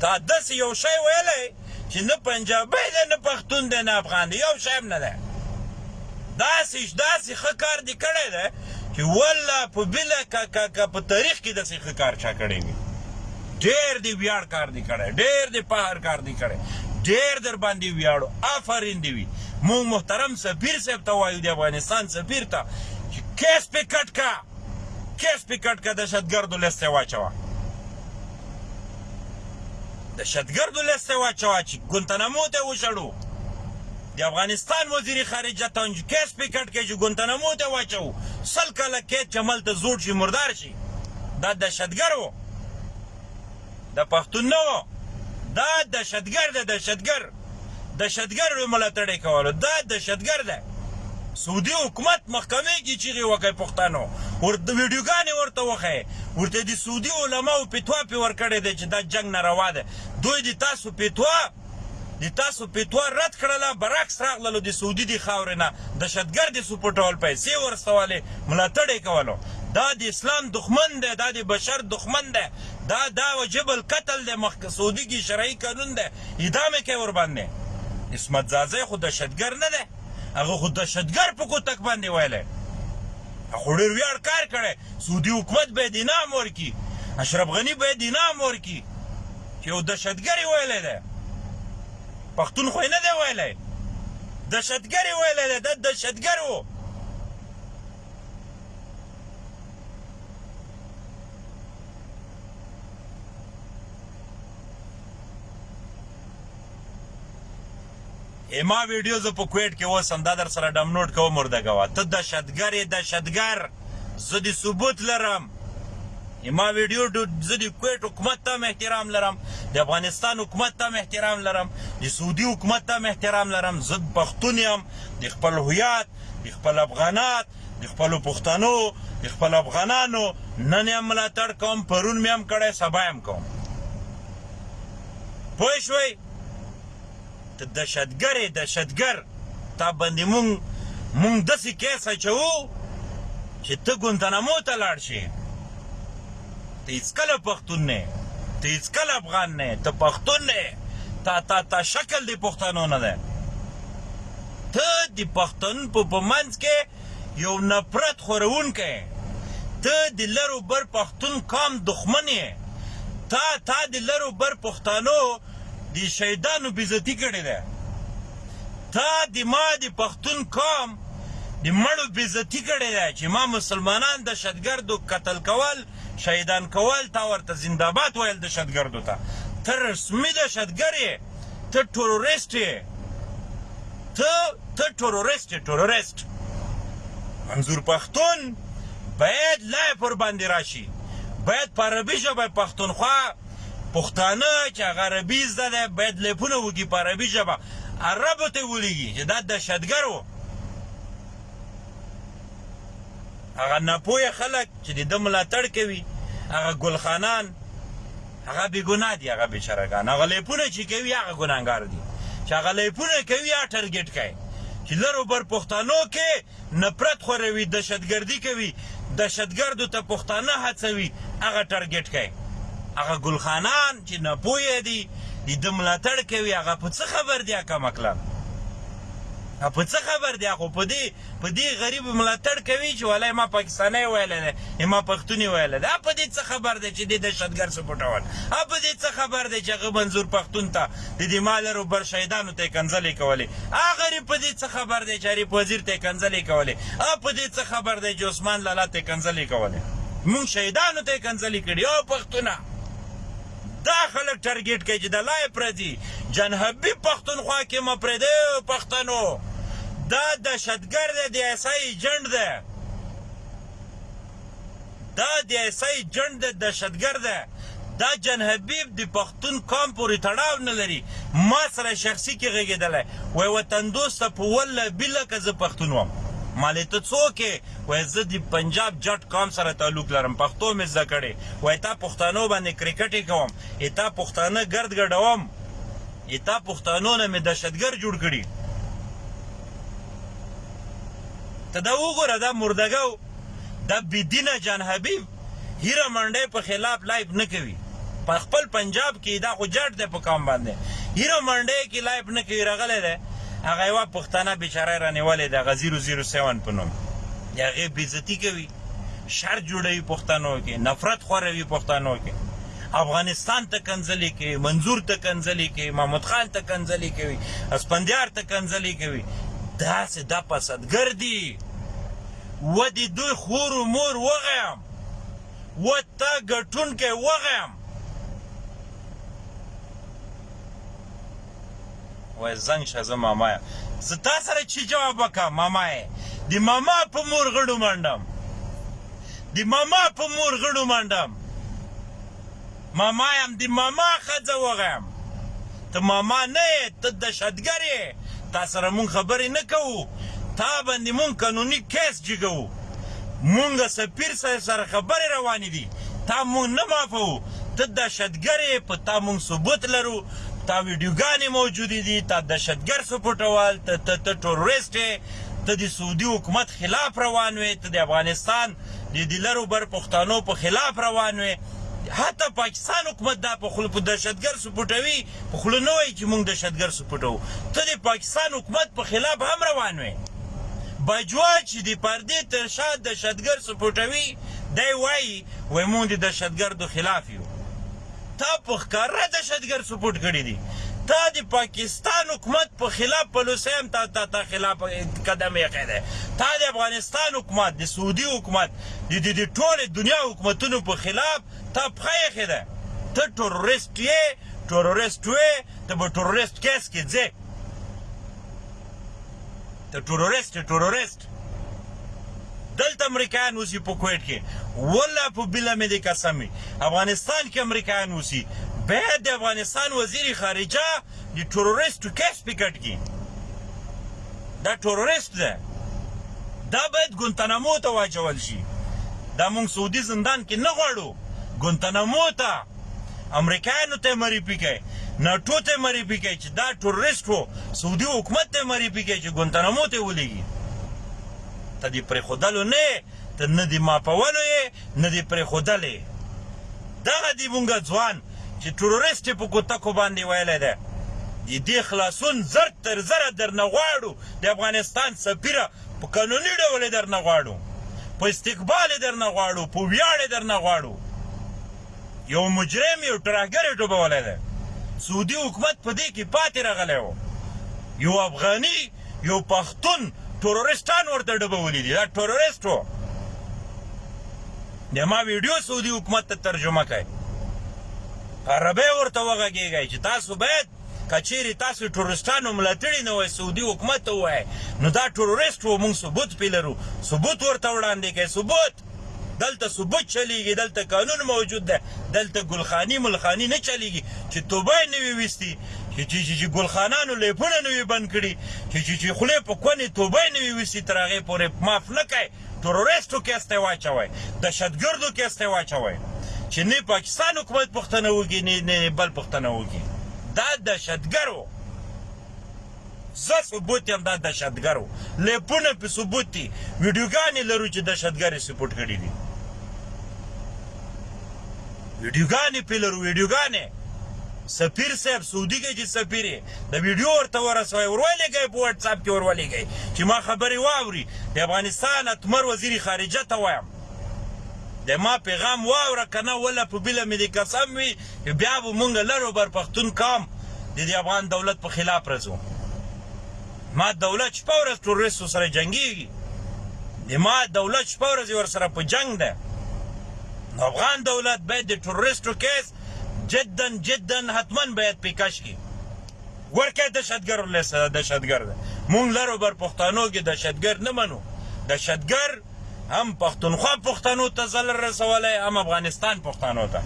تا داسې یو شی ویلی چې نه پنجابی دی نه پښتون دی نه افغان دی یو شی هم نه دی داسې داسې ښه کار دې کړی دی چې والله په بله که که که په تاریخ کې داسې ښه کار چا کړی وي ډېر دې ویاړ کار دې کړی ډېر دې پهر کار دې کړی ډېر در باندې ویاړو آفرین دې وي موږ محترم سفیر صاحب ته وایو د افغانستان سفیر ته چې کیس پې کټ کا کیس پې کټ کا دهشتګردو لست ته واچوه دهشتګردو لست ته واچوه چې ګونتنمو ته وشړو د افغانستان وزیر خارجه تنج کیس پکټ کې چې ګونتنمو ته واچو سل کاله قید چمل ته زوړ شي مردار شي دا دهشتګر و د پښتون نه و دا دهشتګر د دهشتګر دهشتګرډو ملاتړی کولو دا دهشتګر ده سعودي حکومت محکمه کې چیغې وکړي پښتنو ورته ویډیوګانې ورته وښیي ورته د سعودي علماو فتوا پې ورکړې ده چې دا جنګ ناروا ده دوی د تاسو فتوا د تاسو فتوا رد کړله برعکس راغللو د سعودي د خاورې نه دهشتګرد یې سپټول پیسې ورسولې ملاتړ یې کولو دا د اسلام دښمن دی دا د بشر دښمن دی دا دا وجب القتل دی مخکې سعودي کې شرعي قانون دی ادامه کوي ورباندې عصمت ځاځی خو دهشتګر نه دی هغه خو دهشتګر په کوتک باندې ویلی هغه خو ډیر ویاړ کار کړی سعودي حکومت باید انعام ورکړي اشرف غني باید انعام ورکړي چې یو دهشتګر یې ویلی دی پښتون خو یې نه دی ویلی دهشتګر یې ویلی دی دا دهشتګر و اما ویډیو زه په کویټ کې اوسم دا در سره ډمنوډ کوم ورده کوه ته دهشتګر یې دهشتګر زه د ثبوت لرم اما ویډیو زه د کویټ حکومت ته هم احترام لرم د افغانستان حکومت ته هم احترام لرم د سعودي حکومت ته هم احترام لرم زه پښتون یم د خپل هویت د خپل افغانات د خپلو پښتنو د خپلو افغانانو نن یې هم ملاتړ کوم پرون مې هم کړی سبا یې هم کوم پوه شوئ ته دهشتګر یې دهشتګر تا باندې مونږ مونږ داسې کیس اچوو چې ته ګونتنامو ته لاړ شې ته هېڅکله پښتون نه ته هېڅکله افغان نه ته پښتون نه تا تا تا شکل دې پښتنو نه دی ته د پښتنو په په منځ کې یو نفرت خورونکی یې، ته د لر و بر پښتون قام دښمن یې، تا تا د لر و بر پښتانو د شهیدانو بې عزتي کړې ده، تا د ما د پښتون قام د مړو بې عزتي کړې ده چې ما مسلمانان دهشتګردو قتل کول، شهیدان کول، تا ورته زنداباد ویل دهشتګردو ته، ته رسمي دهشتګر یې. ته ټروریسټ یې ته ته ټروریسټ یې ټروریسټ منظور پښتون باید لای پر باندې راشي باید په عربي ژبه پښتونخوا پښتانه چې هغه عربي زده ده باید لیپونه وکړي په عربي ژبه عربو ته ولیږي چې دا دهشتګر و هغه ناپوهه خلک چې د ده ملاتړ کوي هغه ګلخانان هغه بی ګناه دی هغه بیچاره ګان هغه لیپونه چی کوی هغه ګناهګار دی چی هغه لیپونه کوی هغه ټرګیټ کای چی لر او بر پښتنو کی نپرت خوروی دشتګردی کوی دشتګردو ته پښتانه هڅوی هغه ټرګیټ کای هغه ګل خانان چی نپوهه دی دی د ملاتړ کوی هغه په څه خبر دی هغه کمکلان هغه په څه خبر دی هغه په دی په دي غريب ملاتړ کوي چي ولا ما پاکستاني ويلي ده يا ما پښتوني ويلي ده هغه په دي څه خبر ده چي دي دهشت ګرد سپوټول هغه په دي څه خبر ده چي هغه منظور پښتون ته د دي ما لرو بر شهيدانو ته کنځلي کولي هغه غريب په دي څه خبر ده چي عريف وزير ته کنځلي کولي هغه په دي څه خبر ده چي عثمان لالا ته کنځلي کولي مونږ شهيدانو ته کنځلي کړي او پښتونه دا خلک ټرګیټ کوي چې د لای پردي جنحبي پښتونخوا کې مه پرېږدئ پښتنو دا دهشتګر دی د ایس آی ایجنټ دی دا د ایس آی ایجنټ دی دهشتګر دی دا جنحبي د پښتون قام پورې تړاو نه لري ما سره شخصي کې غږېدلی وای وطن دوسته په والله بالله که زه پښتون وم مالې ته څوک وایې زه دي پنجاب جټ قام سره تعلق لرم پښتو مې زده کړې وایې تا پښتانو باندې کرکټې کوم ای تا پښتانه ګرد ګډوم ای تا پښتانو نه مې دهشتګر جوړ کړي ته دا وګوره دا مردګاو دا بيدينه جان حبيب هیره منډی په خلاف لایف نه کوی په خپل پنجاب کی دا خو جاټ دی په قام باندی هیره منډی کی لایف نه کوی رغلی دی هغه یوه پښتانه بیچاره رانیولی دی هغه زیرو زیرو سیون په نوم د هغه بیزتی کوی شر جوړوی پښتنو کی نفرت خوروی پښتنو کی افغانستان ته کنځلې کوي منظور ته کنځلې کوي محمود خان ته کنځلې کوي اسپندیار ته کنځلې کوي داسې د پسدګر دي وه دي دوی خور و مور وغيم وه تا ګټونکی وغيم وه زنګ شه زه ماما يم زه تا سره چي جواب وکم ماما يې دي ماما په مور غړو منډم دي ماما په مور غړو منډم. ماما یم د ماما ښځه وغیم ته ماما نه یې ته دهشتګر یې تا سره مونږ خبرې نه کوو تا باندې مونږ قانوني کیس جګوو مونږ سفیر صاحب سره خبرې روانې دي تا مونږ نه معافوو ته دهشتګر یې په تا مونږ ثبوت لرو تا ویډیوګانې موجودې دي تا دهشتګر سپوټوال ته ته ته ټروریسټ یې ته د سعودي حکومت خلاف روان وې ته د افغانستان دی دلرو بر پښتانو په خلاف روان وی حتی پاکستان حکومت دا په خلکو دهشتګر سپوټوی په خوله نه وایی چی مونږ دهشتګر سپوټو ته دی پاکستان حکومت په خلاف هم روان وی باجوا چی دی پردی تر شا دهشتګر سپوټوی دی وایی وای مونږ دی دهشتګردو خلاف تا په ښکاره دهشتګرد سپورټ کړي دي تا د پاکستان حکومت په خلاف پلوسی هم تا تا تا خلاف قدم ایښی دی تا د افغانستان حکومت د سعودي حکومت د د د ټوله دنیا حکومتونو په خلاف تا پښه ایښې ده ته ټروریست یې ټروریست وې ته په ټروریست کیس کې ځې ته ټرورست ټرورست دلته امریکایان اوسي په کویټ کې ولا په بل مې دې قسم افغانستان کې امریکایان اوسي به د افغانستان وزیر خارجه د ټروریست کیس پکټ کی دا ټروریست ده دا باید ګونتنامو ته واچول شي دا مونږ سعودي زندان کې نه غواړو ګونتنامو ته امریکایانو ته معرفي کړئ ناټو ته معرفي کړئ چې دا ټروریسټ وو سعودي حکومت ته معرفي کړئ چې ګونتنامو ته ولیږي ته دې پرېښودلو نه ته نه دې ماپولو یې نه دې پرېښودلې دغه دې مونږ ځوان چې ټروریسټ په کوتکو باندې ویلی دی د دې خلاصون زر تر زره درنه غواړو د افغانستان سفیره په قانوني ډول یې درنه غواړو، په استقبال یې درنه غواړو، په ویاړ یې درنه غواړو. یو مجرم، یو ترهګر یې ډوبولی دی. سعودي حکومت په دې کې پاتې راغلی و. یو افغاني، یو پښتون ټرورېسټان ورته ډبولي دي. دا ټرورېسټ و. د ما ویډیو سعودي حکومت ته ترجمه کړئ. په عربۍ ورته وغږېږئ چې تاسو باید که چیری تاسو ټروریسټانو ملاتړی نه وای سعودی حکومت ته وای نو دا ټروریسټ وو مونږ ثبوت پی لرو ثبوت ورته وړاندې کړئ ثبوت دلته ثبوت چلیږي دلته قانون موجود ده دلته ګلخانی ملخانی نه چلیږي چې توبه نه وی وستی چې چې چې ګلخانانو لیپونه نه وی بند کړي چې چې چې خلی په کونې توبه نه وی وستی تر هغه پورې معاف نه کړئ تروريستو کې استه واچوی دهشتګردو کې استه واچوی چې نه پاکستان حکومت پښتنه وګي نه نه بل پښتنه وګي دا دهشتګرو زه ثبوت یم دا دهشتګرو لیپونه په ثبوت دي ویډیوګانې لرو چې دهشتګر یې سپورټ کړي دي ویډیوګانې په لرو ویډیوګانې سفیر صاحب سعودي کې چې سفیر یې د ویډیو ورته ورسوی ورولیږی په واټساپ کی ورولیږی چی ما خبری واوری د افغانستان اتمر وزیر خارجه ته وایم د ما پیغام واوره کنه ولا په بیله می دی قسم وی چی بیا به مونږ لر او بر پختون قام د دی افغان دولت په خلاف رزو ما دولت شپه ورځ ټروریستو سره جنګیږی د ما دولت شپه ورځ ورسره په جنګ ده نو افغان دولت باید د ټروریستو کیس جدا جدا حتمن باید پی کش کی ورکه دشتګر ولس دشتګر ده مونږ لرو بر پښتانو کې دشتګر نه منو دشتګر هم پښتونخوا پښتنو ته زلر رسولای هم افغانستان پښتنو ته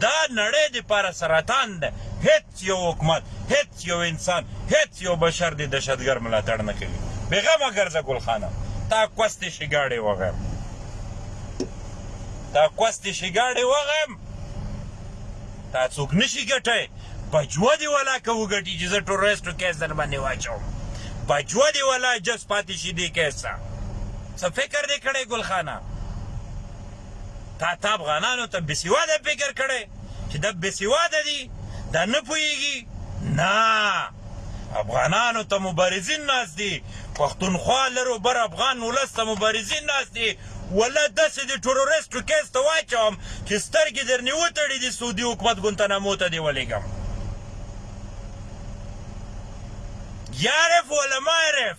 دا نړۍ د پاره سرطان ده هیڅ هیڅ یو حکومت هیڅ یو انسان هیڅ یو بشر دې دهشتګر ملاتړ نه کوي بې غمه ګرځه ګل خانه تا کوستې شګاړې وغیم تا کوستې شګاړې وغیم تا څوک نشي ګټای بجوه دی ولا که وګټي چې زه ټوریسټو کیس در باندې واچوم بجوه دی ولا جس پاتې شي دې کیس څه څه فکر دې کړی ګلخانه تا تا افغانانو ته بسیواده فکر کړی چی دا بیسواده دی دا نه پوهیږي نه افغانانو ته مبارزین ناست دي پښتونخوا لرو بر افغان ولس ته مبارزین ناست دي ولا داسې د ټروریسټو کیس ته واچوم چې سترګې درنې وتړي د سعودي حکومت ګونتنامو ته دې ولېږم یارف ولا مارف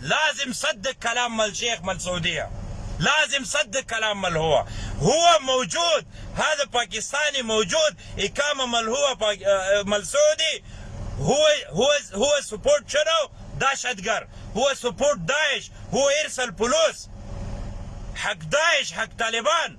لازم صدق کلام مل شیخ مل سعودیه لازم صدق کلام مل هو هو موجود هذا پاکستانی موجود اقامه مل هو مل سعودی هو هو هو سپورت شنو داشت ګر هو سپورت داعش هو ارسل پلوس حق داعش حق طالبان.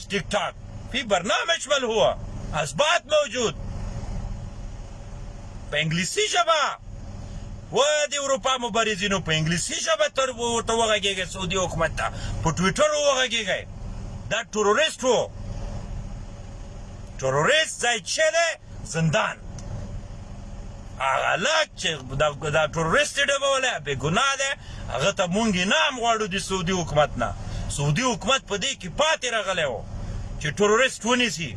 ټیک ټاک پی برنامج مل هوا اثبات موجود په انګلیسی ژبه و د اروپا مبارزینو په انګلیسی ژبه تر ورته وغږیږي سعودي حکومت ته په ټویټر وغږیږي دا ټروریست وو ټروریست ځای چې ده زندان هغه لاک چې دا ټروریست ډبوله بې ګناه ده هغه ته مونږ انعام غواړو د سعودي حکومت نه سعودي حکومت په دې کې پاتې راغلی و چې ټروریست ونیسي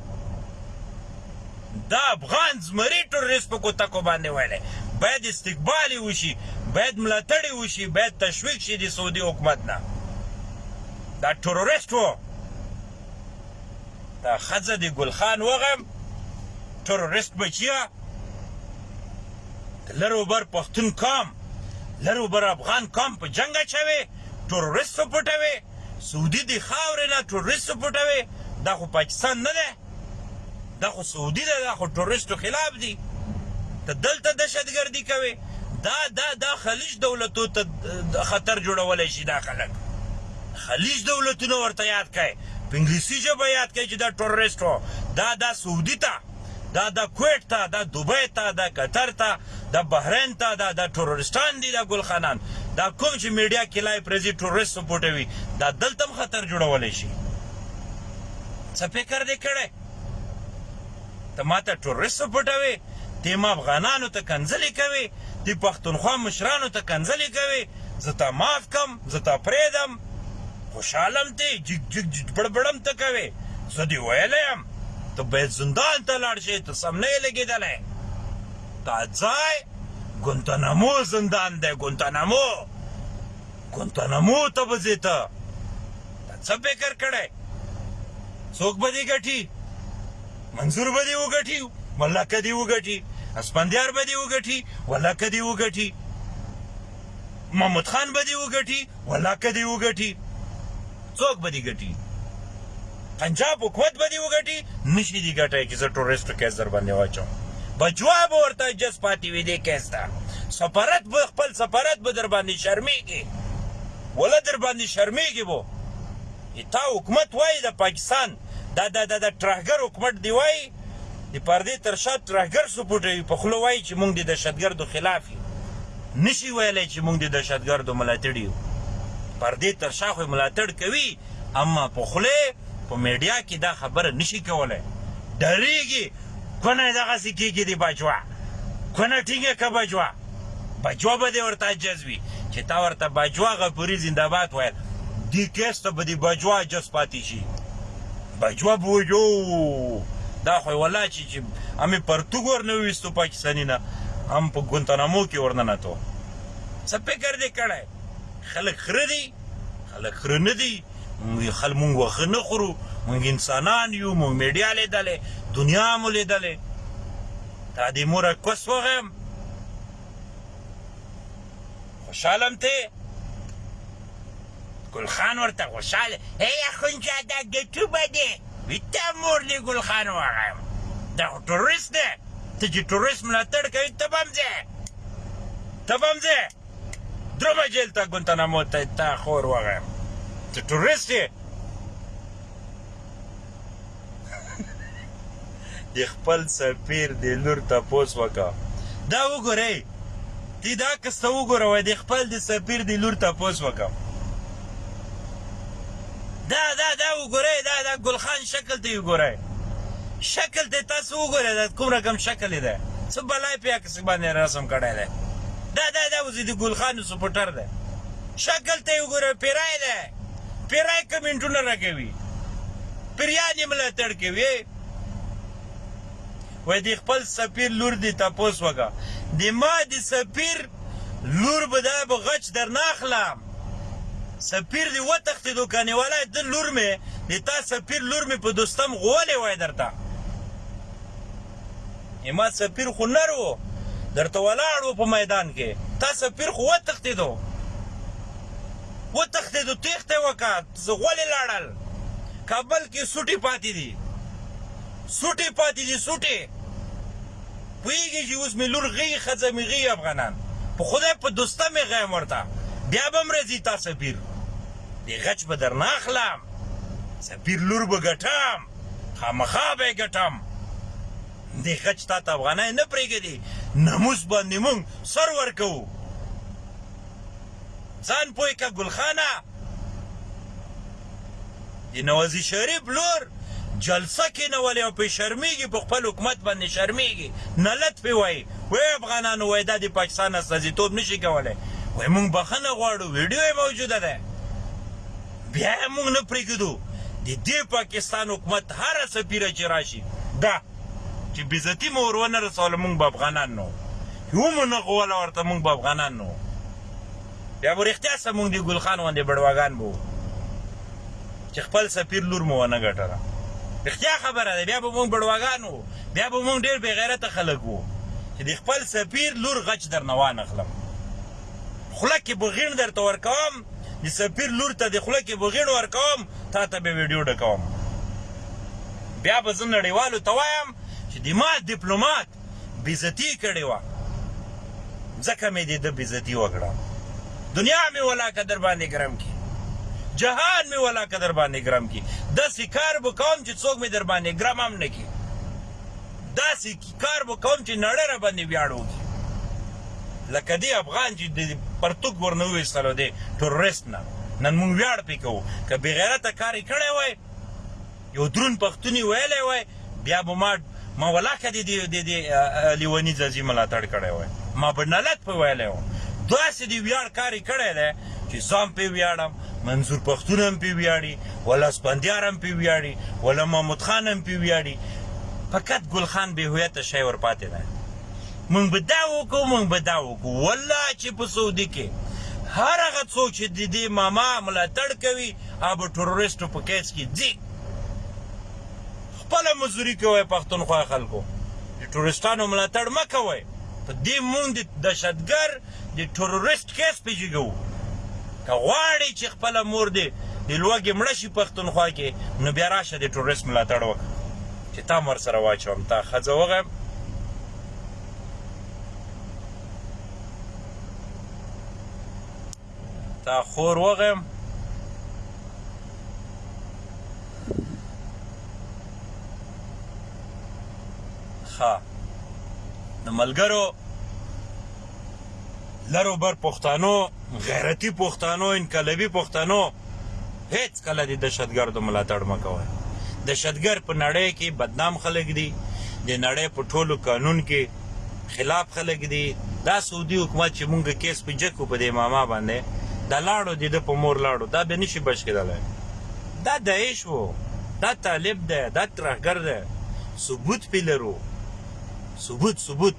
دا افغان زمري ټروریست په کوتکو باندې ویلی باید استقبال یې وشي باید ملاتړ یې وشي باید تشویق شي د سعودي حکومت نه دا ټروریست و دا ښځه د ګلخان وغیم ټروریست بچیه د لر او بر پښتون قام لر او بر افغان قام په جنګ اچوي ټروریست وپټوي سعودي دی خاورې نه ټروریست وپټوي دا خو پاکستان نه ده دا خو سعودي ده دا خو ټروریستو خلاف دي ته دلته دهشتګردي کوي دا دا دا خلیج دولتو ته خطر جوړولی شي دا خلک خلیج دولتونه ورته یاد کړئ په انګلیسي ژبه یاد کړئ چې دا ټروریست و دا دا سعودي ته دا دا کویټ تا دا دوبۍ تا دا قطر تا دا بحرین تا دا دا ټروریسټان دی دا ګل خانان دا کوم چې میډیا کې لایپ رزي ټروریست سپورټوي دا دلته هم خطر جوړولای شي څه فکر دې کړی ته ماته ټروریست سپورټوي تی ما افغانانو ته کنځلې کوي تی پښتونخوا مشرانو ته کنځلې کوي زه تا معاف کم زه تا پرېدم خوشحالم ته جګ جګ جګ بړبړم ته کوي زه دی ویلی یم ته باید زندان ته لاړ شې ته سم نه یې لګېدلی دا ځای ګونتنمو زندان دی ګونتنمو ګونتنمو ته به ځې ته تا څه فکر کړی څوک به دې ګټي منظور به دې وګټي والله که دې وګټي اسپندیار به دې وګټي والله که دې وګټي محمود خان به دې وګټي والله که دی وګټي څوک به دی ګټي پنجاب حکومت به دی وګټي نشي دی ګټای کی زه ټوریسټ کیس در باندې واچوم بچوا به ورته جس پاتې وي دې کیس ته سفارت به خپل سفارت به در باندې شرمېږي ولا در باندې شرمېږي وو تا حکومت وای د پاکستان دا د د ترهګر حکومت دی وای د پردې تر شا ترهګر سپوټوي په خوله وایي چې موږ د دهشتګردو خلاف یو نشي ویلی چې موږ د دهشتګردو ملاتړي یو پردې تر شا خو ملاتړ کوي اما په خوله په میډیا کې دا خبره نشي کولی ډریږي کونه دغسې کېږي د بجوا کونه ټینګه که بجوا بجوا به دې ورته عجز وي چې تا ورته بجوا غفوري زندهباد ویل دې کیس ته به دې بجوا عجز پاتې شي بجواب وجو دا خو ولا چی چی امی پرتوګ ورنه ویستو پاکستانی نه هم په ګونتنامو کې ورننتو څه فکر دی کړی خلک خره دی خلک خره نه دی موږ خل موږ وخه نه خورو موږ انسانان یو موږ میډیا لیدلې دنیا مو لیدلې تا دې مور کوس وغم خوشالم ته ګل خان ورته خوشاله ای اخندزاده ګټو به دې وي تا مور دې ګل خان وغیم دا خو ټروریست دی ته چې ټروریست ملاتړ کوي ته به هم ځې ته به هم ځې درو به جیل ته ګونتنامو ته تا خور وغیم ته ټروریست یې د خپل سفیر د لور تپوس وکړه دا وګورئ تی دا کسته وګوره وای د خپل د سفیر د لور تپوس وکړه دا دا دا وګورئ دا دا ګلخان شکل ته وګورئ شکل ته تاسو وګورئ دا کوم رقم شکل دی څه بلای په عکس باندې رسم کړی دی دا دا دا وزید ګلخان سپورټر دی شکل ته وګورئ پیرای دی پیرای کمنټونه راکوي پیریان یې ملاتړ کوي وای د خپل سفیر لور دی تپوس وکړه د ما د سفیر لور به دا به غچ در نه اخلم سفیر دی وتښتېدو کنې ولا د لور مې د تا سفیر لور مې په دوستم غولې وای درته ما سفیر خو نر و درته ولاړ و په میدان کې تا سفیر خو وتښتېدو وتښتېدو تېښته یې وکړه غولې لاړل کابل کې سوټي پاتې دي سوټي پاتې دي سوټي پوهېږي چې اوس مې لور غي ښځه مې غي افغانان په خدای په دوسته مې غیم ورته بیا به هم راځي تا سفیر دې غچ به درنه اخلم سفیر لور به ګټم خامخا به یې ګټم دې غچ تا ته افغانان نه پرېږدي ناموس باندې مونږ سر ورکوو ځان پوه که ګلخانه. د نوازی شریف لور جلسه کینولی او پی شرمیږی په خپل حکومت باندی شرمیږی نلت پی وایی وای افغانانو وای دا د پاکستان استازیتوب نشی کولی وای مونږ بخنه غواړو ویډیو یې موجوده ده بیا یې مونږ نه پریږدو د دې پاکستان حکومت هر سفیر چې راشي دا چی بیزتی مو ورونه رسوله مونږ به افغانان نو هو مو نه غوله ورته مونږ به افغانان نو بیا به رښتیا سه مونږ دی ګل خان غوندی بډواګان به چی خپل سفیر لور مو ونه ګټله رښتیا خبره ده بیا به مونږ بډواګان وو بیا به مونږ ډیر بی غیرته خلک وو چی دی خپل سفیر لور غچ درنه وانخلم خوله کی به غین درته ورکوم د سفیر لور ته د خوله کې بغیړ ورکوم تا ته به ویډیو ډکوم بیا به زه نړیوالو ته وایم چې د ما دیپلومات بیزتی کړې وه ځکه مې د ده بیزتی وکړه دنیا مې ولاکه در باندې ګرم کی جهان مې ولاکه در باندې ګرم کی داسې کار به کوم چې څوک مې در باندې ګرم هم نه کی داسې کار به کوم چی نړی راباندی ویاړ وکی لکه دی افغان چی دی پرتوګ ورنه وویستلو دی ټروریست نه نن مونږ ویاړ پی کوو که بیغیرته کار یی کړی وای یو درون پښتون یی ویلی وای بیا به ما ما ولاکه دی دی دی لیونی ځاځی ملاتړ کړی وای ما به نلت په ویلی وو داسی دی ویاړ کار یی کړی دی چی ځان پی ویاړم منظور پښتون هم پی ویاړي ولا سپندیار هم پی ویاړي ولا محمود خان هم پی ویاړي فقط ګل خان به هویت شی ور پاتې ده مونږ به دا وکړو مونږ به دا وکړو والله چې په سعودي کې هر هغه څوک چې د دې ماما ملاتړ کوي هغه ټروریسټو په کیس کې ځي خپله مزدوري کوئ پښتونخوا خلکو د ټوریسټانو ملاتړ مه کوئ په دې مونږ د دهشتګر د ټروريسټ کيس پې جګوو که غواړې چې خپله مور دې د لوږې مړه شي پښتونخوا کې نو بيا راشه د ټروريسټ ملاتړ وکړه چې تا هم ورسره واچوم تا ښځه وغيم تا خور وغيم ښه نو ملګرو لر و بر پښتانو غیرتی پښتانو انقلبی پښتانو هیڅ کله د دهشتګردو ملاتړ مه کوئ دهشتګر په نړۍ کې بدنام خلک دي د نړۍ په ټولو قانون کې خلاف خلک دي دا سعودي حکومت چې مونږ کیس په جکو په دې ماما باندې دا لاړو د ده په مور لاړو دا به نشي بچ کېدلی دا داعش وو دا طالب دی دا ترهګر دی ثبوت پې لرو ثبوت ثبوت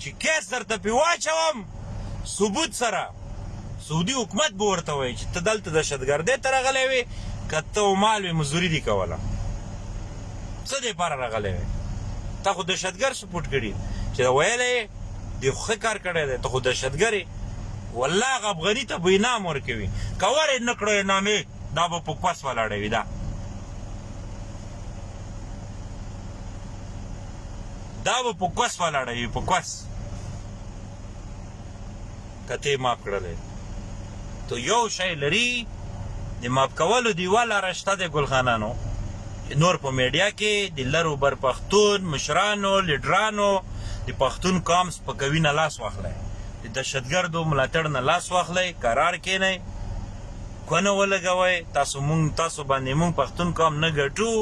چی کیس درته پی واچوم ثبوت سره سعودي حکومت به ورته وایي چې ته دلته دهشتګردۍ ته راغلی وې که ته او مال وې مزدوري دې کوله څه دې لپاره راغلی وې تا خو دهشتګر سپورټ کړي چې دا ویلی یې دې خو ښه کار کړی دی ته خو دهشتګر یې والله هغه افغاني ته به انعام ورکوي که ور یې نه کړو انعام یې دا به په کوس ولاړوي دا دا به په کوس ولاړه وي په کوس کته ماپ کړل ته یو شی لري د ماپ کولو دیوال راشته د ګلخانانو نور په میډیا کې د لرو بر پښتون مشرانو لیډرانو د پښتون قام سپکوي نه لاس واخلي د دهشتګردو ملاتړ نه لاس واخلي قرار کینئ کونه ولګوي تاسو مونږ تاسو باندې مونږ پښتون قام نه ګټو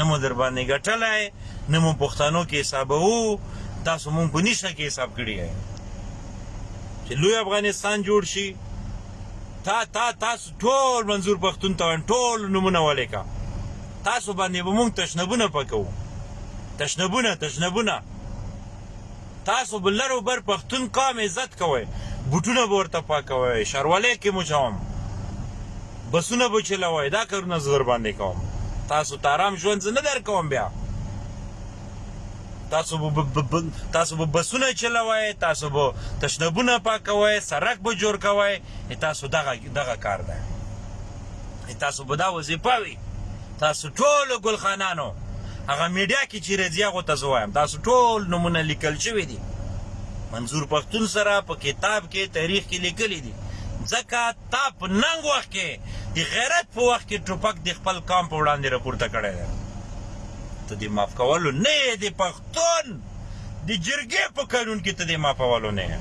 نه مو در باندې ګټلی نه مونږ پښتانو کې حسابوو تاسو مونږ په نشه کې حساب کړی یې چې لوی افغانستان جوړ شي تا تا تاسو ټول منظور پښتون ته ټول نمونه ولیکا تاسو باندې به مونږ تشنبونه پکو تشنبونه تشنبونه تاسو به لر او بر پښتون قام عزت کوئ بوټونه به ورته پاکوئ شرولې کې مو چوم بسونه به چلوئ دا کارونه زه درباندې کوم تاسو ته آرام ژوند زه نه درکوم بیا تاسو به تاسو به بسونه چلوئ تاسو به تشنبونه پاکوئ سرک به جوړ کوئ تاسو دغه دغه کار ده تاسو به دا وظیفه وي تاسو ټولو ګلخانانو هغه میډیا کې چې راځي هغو ته زه وایم تاسو ټول نومونه لیکل شوي دي منظور پښتون سره په کتاب کې تاریخ کې لیکلي دي ځکه تا په ننګ وخت کې د غیرت په وخت کې ټوپک د خپل قام په وړاندې راپورته کړی دی ته د معاف کولو نه یې د پښتون د جرګې په قانون کې ته د معافولو نه یې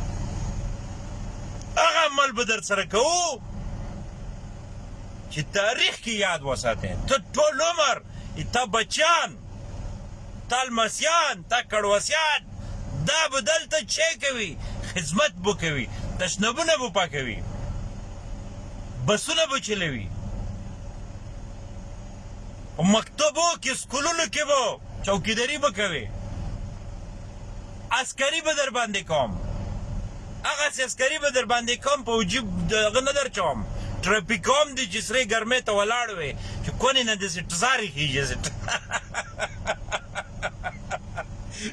هغه عمل به در سره کوو چې تاریخ کې یاد وساتې ته ټول عمر تا بچیان تا لمسیان تا کړوسیان دا به دلته چه کوي خدمت به کوي تشنبونه به پاکوي بسونه به چلوي په مکتبو کې سکولونو کې به چوکیداری به کوي عسکری به در باندې کوم هغه عسکری به در باندې کوم په وجیب دغه نه در چوم ټریفیک کوم دي چې سره ګرمه ته ولاړ وي چې کونی نه دې ټزاري کیږي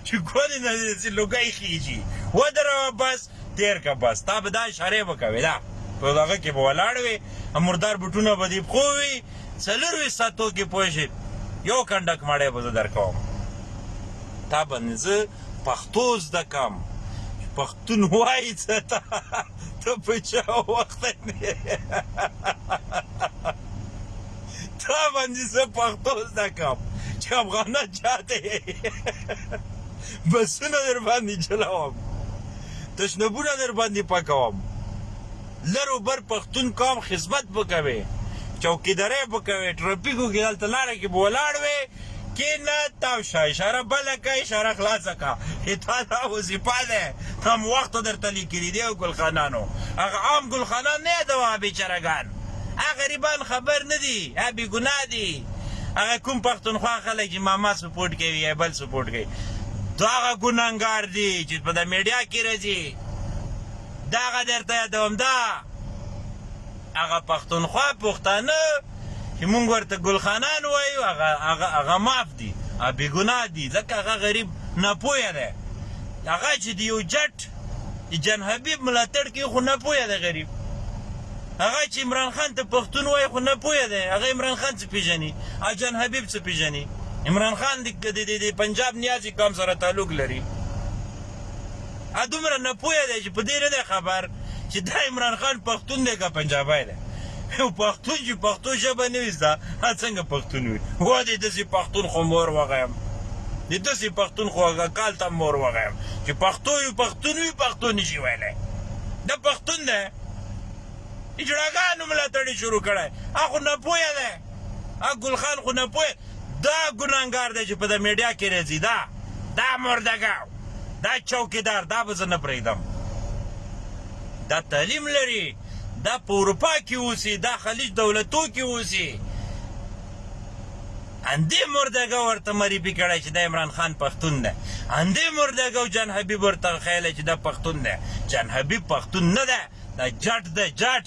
چې کونی نه دې لوګي کیږي ودرو بس تیر که بس تا به دا اشاره به کوي دا په دغه کې به ولاړ وي مردار بوټونه به دې پښو وي څلور وي ساتو کې پوه شي یو کنډک مړی به زه درکوم تا باندې زه پښتو زده کوم پښتون وایي څه ته ته په چا وخت نه تا باندې زه پښتو زده کوم چې افغانه چاته بسونه درباندې چلوم تشنبونه درباندې پکوم لر و بر پښتون قام خدمت به کوې چوکیدارۍ به کوې ټرافیکو کې دلته لاره کې به ولاړ وې کینه تاو شه اشاره بله که اشاره خلاصه که تا دا وظیفه ده هم وخت درته لیکلي دی ګلخانانو هغه عام ګلخانان نه یادوه بېچارهګان هغه غریبان خبر نه دي هغه بېګناه دي هغه کوم پښتونخوا خلک چې ماما سپورټ کوي یا بل سپورټ کوي دا غا ګناګار دي چې په د میډیا کې راځي دا غا درته یادوم دا هغه پښتونخوا پښتانه چې مونږ ورته ګلخانان وایو هغه هغه هغه معاف دي هغه بې ګناه دي ځکه هغه غریب ناپوهه دی هغه چې د یو جټ د جان حبیب ملاتړ کوي خو ناپوهه دی غریب هغه چې عمران خان ته پښتون وایي خو ناپوهه دی هغه عمران خان پیژنی اجان حبیب څه پیژنی عمران خان د د د پنجاب نیازی قام سره تعلق لري ا دومره نه پوهه دی چې په دې نه دی خبر چې دا عمران خان پښتون دی که پنجابی دی یو پښتون چې پښتو ژبه نه وي زده هغه څنګه پښتون وي وا دې داسې پښتون خو مور وغیم د داسې پښتون خو هغه کال ته مور وغیم چې پښتو یو پښتون وي پښتو نشي ویلی دا پښتون دی اجړاګانو ملاتړی شروع کړی هغه خو نپوهه دی هغه ګل خان خو نپوهه دا ګناهګار دی چې په د میډیا کې راځي دا دا مردګاو دا چوکیدار دا به زه نه پرېږدم دا تعلیم لري دا په اروپا کې اوسي دا خلیج دولتو کې اوسي اندې مردګه ورته مریبي کړی چې د عمران خان پښتون دی اندې مردګه او جان حبیب ورته خیاله چې دا پښتون دی جان حبیب پښتون نه دی دا جټ ده جټ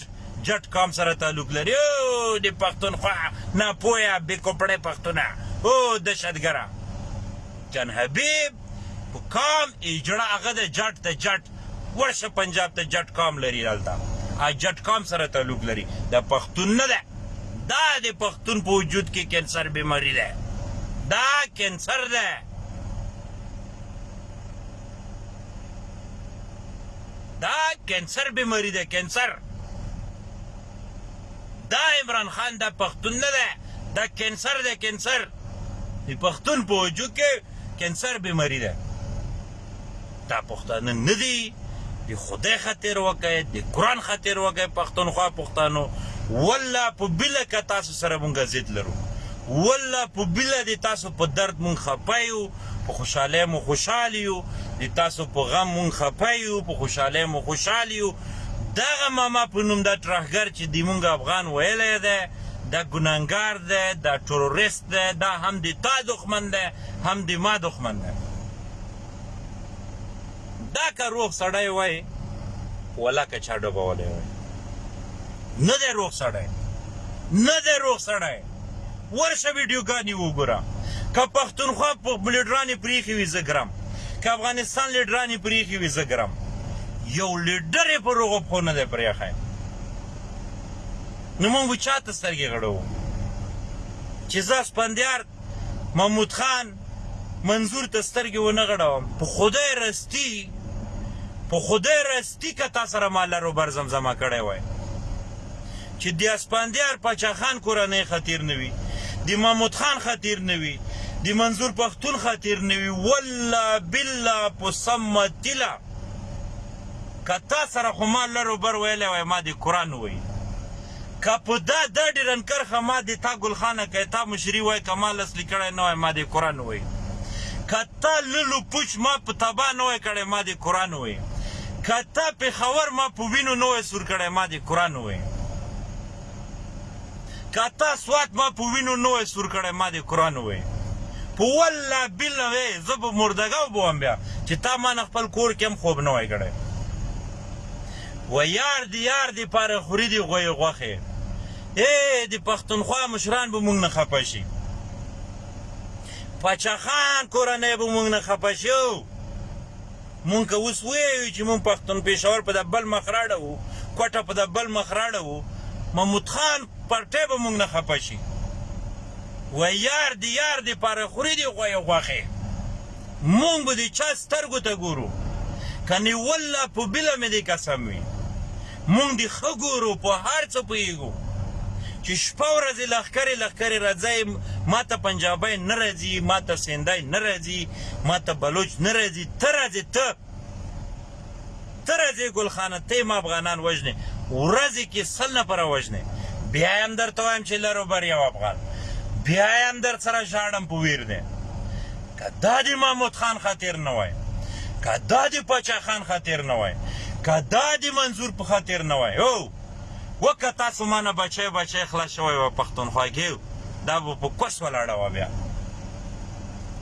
جټ قام سره تعلق لري او د پښتونخوا نه پویا بې کپړې پښتونه او دشتګره جان حبیب په قام ایجړه هغه ده جټ ده جټ ورشه پنجاب ته جټ قام لري دلته ا جټ قام سره تعلق لري دا پښتون نه ده دا د پښتون په وجود کې کینسر بیماری ده دا کینسر ده دا کینسر بیماری ده کینسر دا عمران خان دا پښتون نه ده دا کینسر ده کینسر د پښتون په وجود کې کینسر بیماری ده دا پښتانه نه دي د خدای خاطر وکړئ د قرآن خاطر وکړئ پښتونخوا پښتانو والله په بله که تاسو سره مونږ ضد لرو والله په بله د تاسو په درد مونږ خپه یو په خوشحالۍ مو خوشحال یو د تاسو په غم مونږ خپه یو په خوشحالۍ مو خوشحال یو دغه ماما په نوم دا ترهګر چې دی مونږ افغان ویلی دی دا ګناهګار دی دا تروریست دی دا هم د تا دښمن دی هم د ما دښمن دی دا که روغ سړی وای ولکه چا ډوبولی وای نه دی روغ سړی نه دی روغ سړی ورشه ویډیو ګانی وګوره که پښتونخوا لیډرانی پریخی وی زه ګرم که افغانستان لیډرانی پریخی وی زه ګرم یو لیډر یې پر هغو پښو نه دی پریښی نو مونږ به چا ته سترګې غړوو چې زه اسپندیار محمود خان منظور ته سترګې ونه غړوم په خدای رستی په خدای رستی ټی که تا سره ما لر و بر زمزمه کړی وای چی دیاسپندیار پاچا خان کورنۍ خطیر نه وی دی محمود خان خطیر نه وی دی منظور پختون خطیر نه وی والله بالله په سم تیله که تا سره خو ما لر و بر ویلی وای ما دی قران وویل که په دا دا ډیرن کرښه ما دی تا ګل خانه که تا مشری وای که ما لس لیکړی نه وای ما دی کره نه وای که تا للو پوچ ما په تبا نه وای کړی ما دی کره نه وای که تا پیښور ما په وینو نه وای سور کړی ما دی کره نه وای که تا سوات ما په وینو نه وای سور کړی ما دی کره نه وای په والله بالله وای زه به مردګاو بوم بیا چې تا ما نه خپل کور کې هم خوب نه وای کړی و يار دي يار دي پاره خوري دي غويي غوښې اې دي پښتونخوا مشران به مونږ نه خپه شي پاچا خان کورنۍ به مونږ نه خپه شي او مونږ که اوس ويو چې مونږ پښتون پېښور په د بل مخ راړه وو کوټه په د بل مخ راړه وو محمود خان پرټه به مونږ نه خپه شي و يار دي يار دي پاره خوري دي غويي غوښې مونږ به دې چا سترګو ته ګورو که نې والله په بله مې دې قسم وي مونږ دې ښه ګورو په هر څه پوهېږو چې شپه ورځې لښکرې لښکرې راځی ماته پنجابی نه راځي ماته سندی نه راځي ماته بلوچ نه راځي ته راځې ته ته راځې ګل خانه ته ما افغانان وژنې ورځې کې سل نفره وژنې بیا هم درته وایم چې لرو بر یو افغان بیا هم در سره ژاړم په ویر دی که دا د محمود خان خاطر نه وای که دا د پاچا خان خاطر نه وای که دا د منظور په خاطر نه وای او وه که تاسو مانه بچی بچی خلاص شوی وای پښتونخوا ګیو دا به په کوس ولاړه وه بیا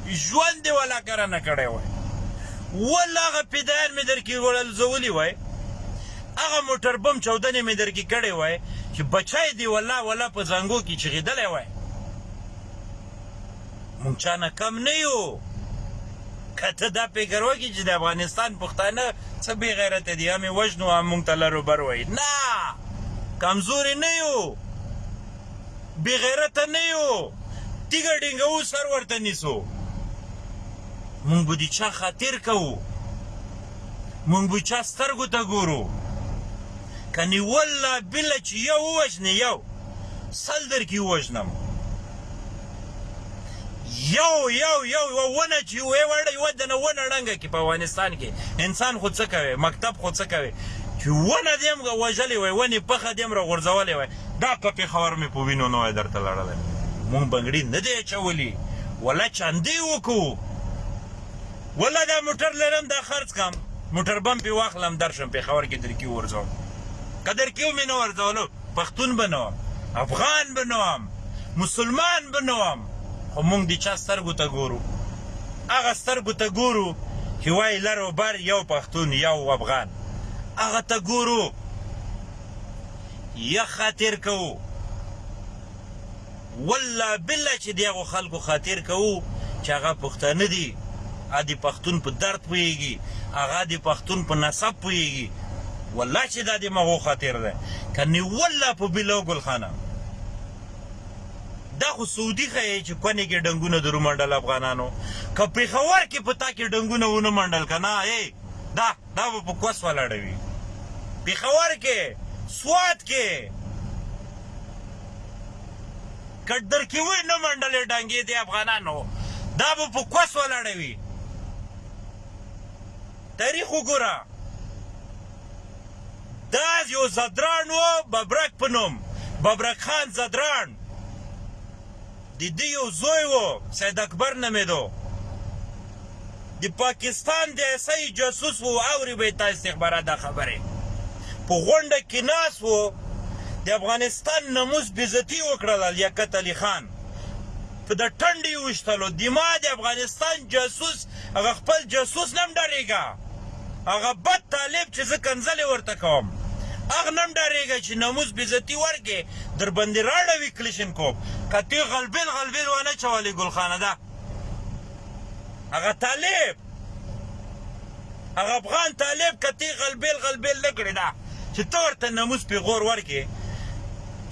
ژوند دی ولا کرنه کړی وای ولا هغه پیدایان می درکې ولزولی وای هغه موټر بم چودنې می درکې کړی وای چې بچای دی ولا ولا په زنګو کې چغیدلی وای مونږ چا نه کم نه یو که ته دا فکر وکړي چې د افغانستان پښتانه څه بې غیرته دي هم وژنو هم مونږ ته لرو بر وایي نه کمزوري نه یو بې غیرته نه یو تیږه ډینګوو سر ورته نیسو مونږ به د چا خاطر کوو مونږ به چا سترګو ته ګورو کنی والله بالله چې یو ووژنې یو سل در کې ووژنم یو یو یو یو ونه چې یوې وړه یوه دنه ونه ړنګه کړي په افغانستان کې انسان خو څه کوي مکتب خو څه کوي چې ونه دې همغه وژلې وای ونې پخه دې همره غورځولې وای دا په پېښور مې په وینو نه وای درته لړلی مونږ بنګړي نه دی اچولي ولا چاندې وکړو ولا دا موټر لرم دا خرڅ کړم موټر بم پې واخلم درشم پېښور کې درکي ورځوم که درکي مې نه ورځولو پښتون به نه وم، افغان به نه وم، مسلمان به نه وم، خو موږ د چا سترګو ته ګورو؟ هغه سترګو ته ګورو چې وايي لر او بر یو پښتون، یو افغان، هغه ته ګورو، یخ خاطر کوو. والله بالله چی دیاغو خلکو خاطر کوو چی هغه پښتانه دی هغه دی پښتون په درد پوهیږی هغه دی پښتون په نسب پوهیږی والله چی دا دیمغو خاطر ده کنی والله په بیلو ګل خانه دا خو سعودی خیه چی کونی کی ډنګونه درو منډل افغانانو که پیښور کی په تا کی ډنګونه ونه منډل کنه ای دا دا به په کوس ولاړه وي پیښور کې سوات کې کډر کې وې نه منډلې ډنګې دي افغانانو دا به په کوس ولاړه وي تاریخ وګوره دا یو زدران و ببرک په نوم ببرک خان زدران د ده یو زوی و، سید اکبر نومېدو، د پاکستان د ایس آی جاسوس و، اوري به یې تا استخبارات دا خبرې، په غونډه کې ناست و، د افغانستان نموس بیزتي وکړله، لیاقت علي خان په د ټنډ یې وشتلو، دما د افغانستان جاسوس هغه خپل جاسوس نه هم ډاريږه هغه بد طالب چي زه کنځلي ورته کوم هغ نه هم ډاريږه چي ناموس بيزتي ورکي دربندي راړوي کلشن کوپ کتي غلبيل غلبيل وانه چوالي ګل خانه ده هغه طالب هغه افغان طالب کتي غلبيل غلبيل نه کړي ده چي ته ورته ناموس پيغور ورکي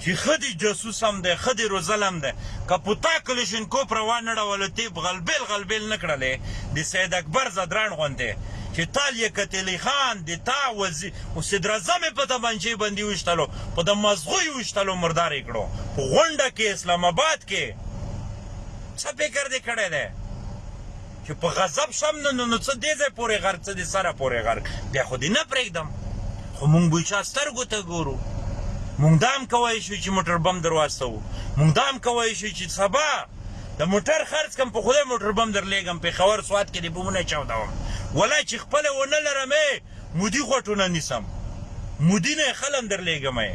چی ښه دی جاسوس هم دی ښه دی روزل هم دی که په تا کلشینکوف را وانړولو تیب غلبیل غلبیل نه کړلی د سید اکبر زدراڼ غوندی چی تال یی کتیلی خان د تا وزیر او صدراعظم یی په تمانچه بندی ویشتلو په د مزغو یی ویشتلو مردار یی کړو په غونډه کی اسلام اباد کی څه فکر دی کړی دی. چې په غضب شم نو نو څه دې ځای پورې غر څه دې سره پورې غر بیا خو دې نه پرېږدم خو مونږ به چا سترګو ته ګورو مونږ دا هم کوی شو چې موټر بم در واستوو مونږ دا هم کوی شو چې سبا د موټر خرڅ کم په خدای موټر بم در لېږم پېښور سوات کې دې بمونه چاودوم ولا چې خپله ونه لرم مودی غوټونه نیسم مودی نه خلم در لیږم ای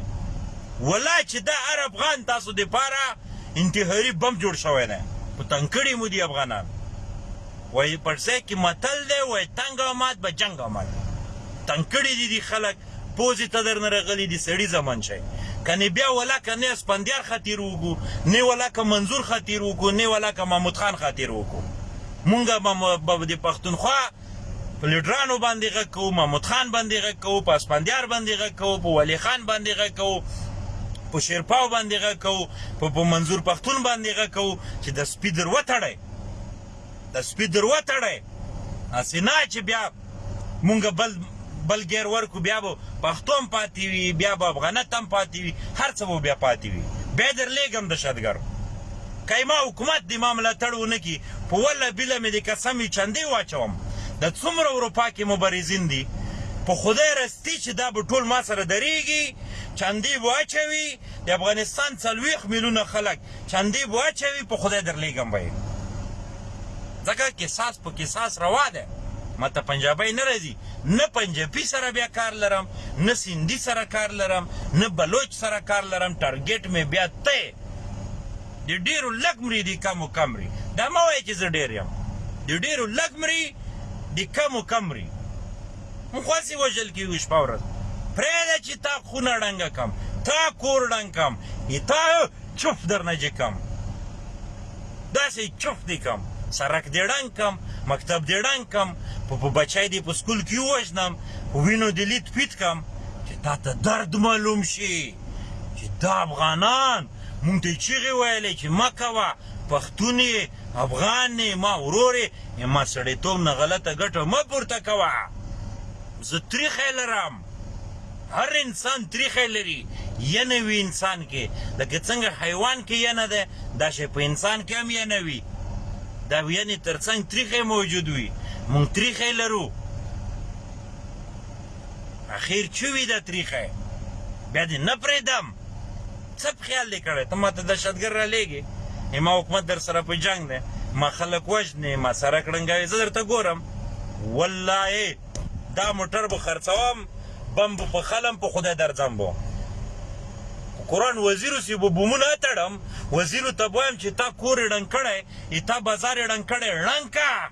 ولا چی دا هر افغان تاسو دی پاره انتحاری بم جوړ شوی دی په تنګ کړی مو دی افغانان وای پړسه کی متل دی وای تنګ او مات به جنګ او مات تنګ کړی دی دی خلک پوزی ته در نرغلی دی سړی زمن شای کنی بیا ولا کنی اسپندیار خاطر وکو نه ولا که منظور خاطر وکو نه ولا که محمود خان خاطر وکو مونږه به د پښتونخوا په لیډرانو باندې غږ کوو محمود خان باندې غږ کوو په اسپندیار باندې غږ کوو په ولی خان باندې غږ کوو په شیرپاو باندې غږ کوو په په منظور پښتون باندې غږ کوو چې د سپي در وتړی د سپي در وتړی هسې نه چې بیا مونږ بل بل غیر ورکو بیا به پښتو هم پاتې وي بیا به افغانت هم پاتې وي هر څه به بیا پاتې وي بیا در لیږم دهشتګر که ېما حکومت د ما ملاتړ ونه کړي په وله بله مې د قسم وي چندې واچوم دا څومره اروپا کې مبرزين دي په خدای رستي چې دا به ټول ما سره درېږي چندې به اچوي د افغانستان څلوېښت مېلونه خلک چندې به اچوي په خدای درلېږم به ېې ځکه قصاص په قصاص روا ده ما ته پنجابی نه راځي نه پنجپي سره بيا کار لرم نه سندي سره کار لرم نه بلوچ سره کار لرم ټارګېټ مې بيا ته ېې. د ډېرو لږ مري د کمو کم مري دا مه وایه چې زه ډېر یم د ډېرو لږ مري د کمو کم مري موږ خو هسې وژل کېږو شپه ورځ پرېږده چې تا خونه ړنګه کم تا کور ړنګ کم تا چف درنه جې کم داسې چف دې کم سرک دې ړنګ کم مکتب دې ړنګ کم په په بچی دې په سکول کې ووژنم په وینو دې لید پید کم چې تا ته درد معلوم شي چې دا افغانان مونږ ته چیغې ویلې چې مه کوه پښتون یې افغان یې ما ورور یې ما سړیتوب نه غلطه ګټه مه پورته کوه زه تریخی لرم هر انسان تریخی لري ینه وي انسان کې لکه څنګه حیوان کې ینه ده دا شی په انسان کې هم ینه وي دا ینې ترڅنګ تریخی موجود وي مونږ تریخی لرو اخیر چه وی دا تریخه بیا دې نه پرېږدم څه په خیال دې کړی ته ماته دهشتګر رالیږې ما حکومت در سره په جنګ دی ما خلک وژنې ما سره کړنګوې زه درته ګورم والله دا موټر به خرڅوم بم به په خلم په خدای درځم به قرآن وزیرو سی به بومونه اتړم وزیرو ته وایم چې تا کور ړنګ کړی تا بازار ړنګ کړی ړنګ که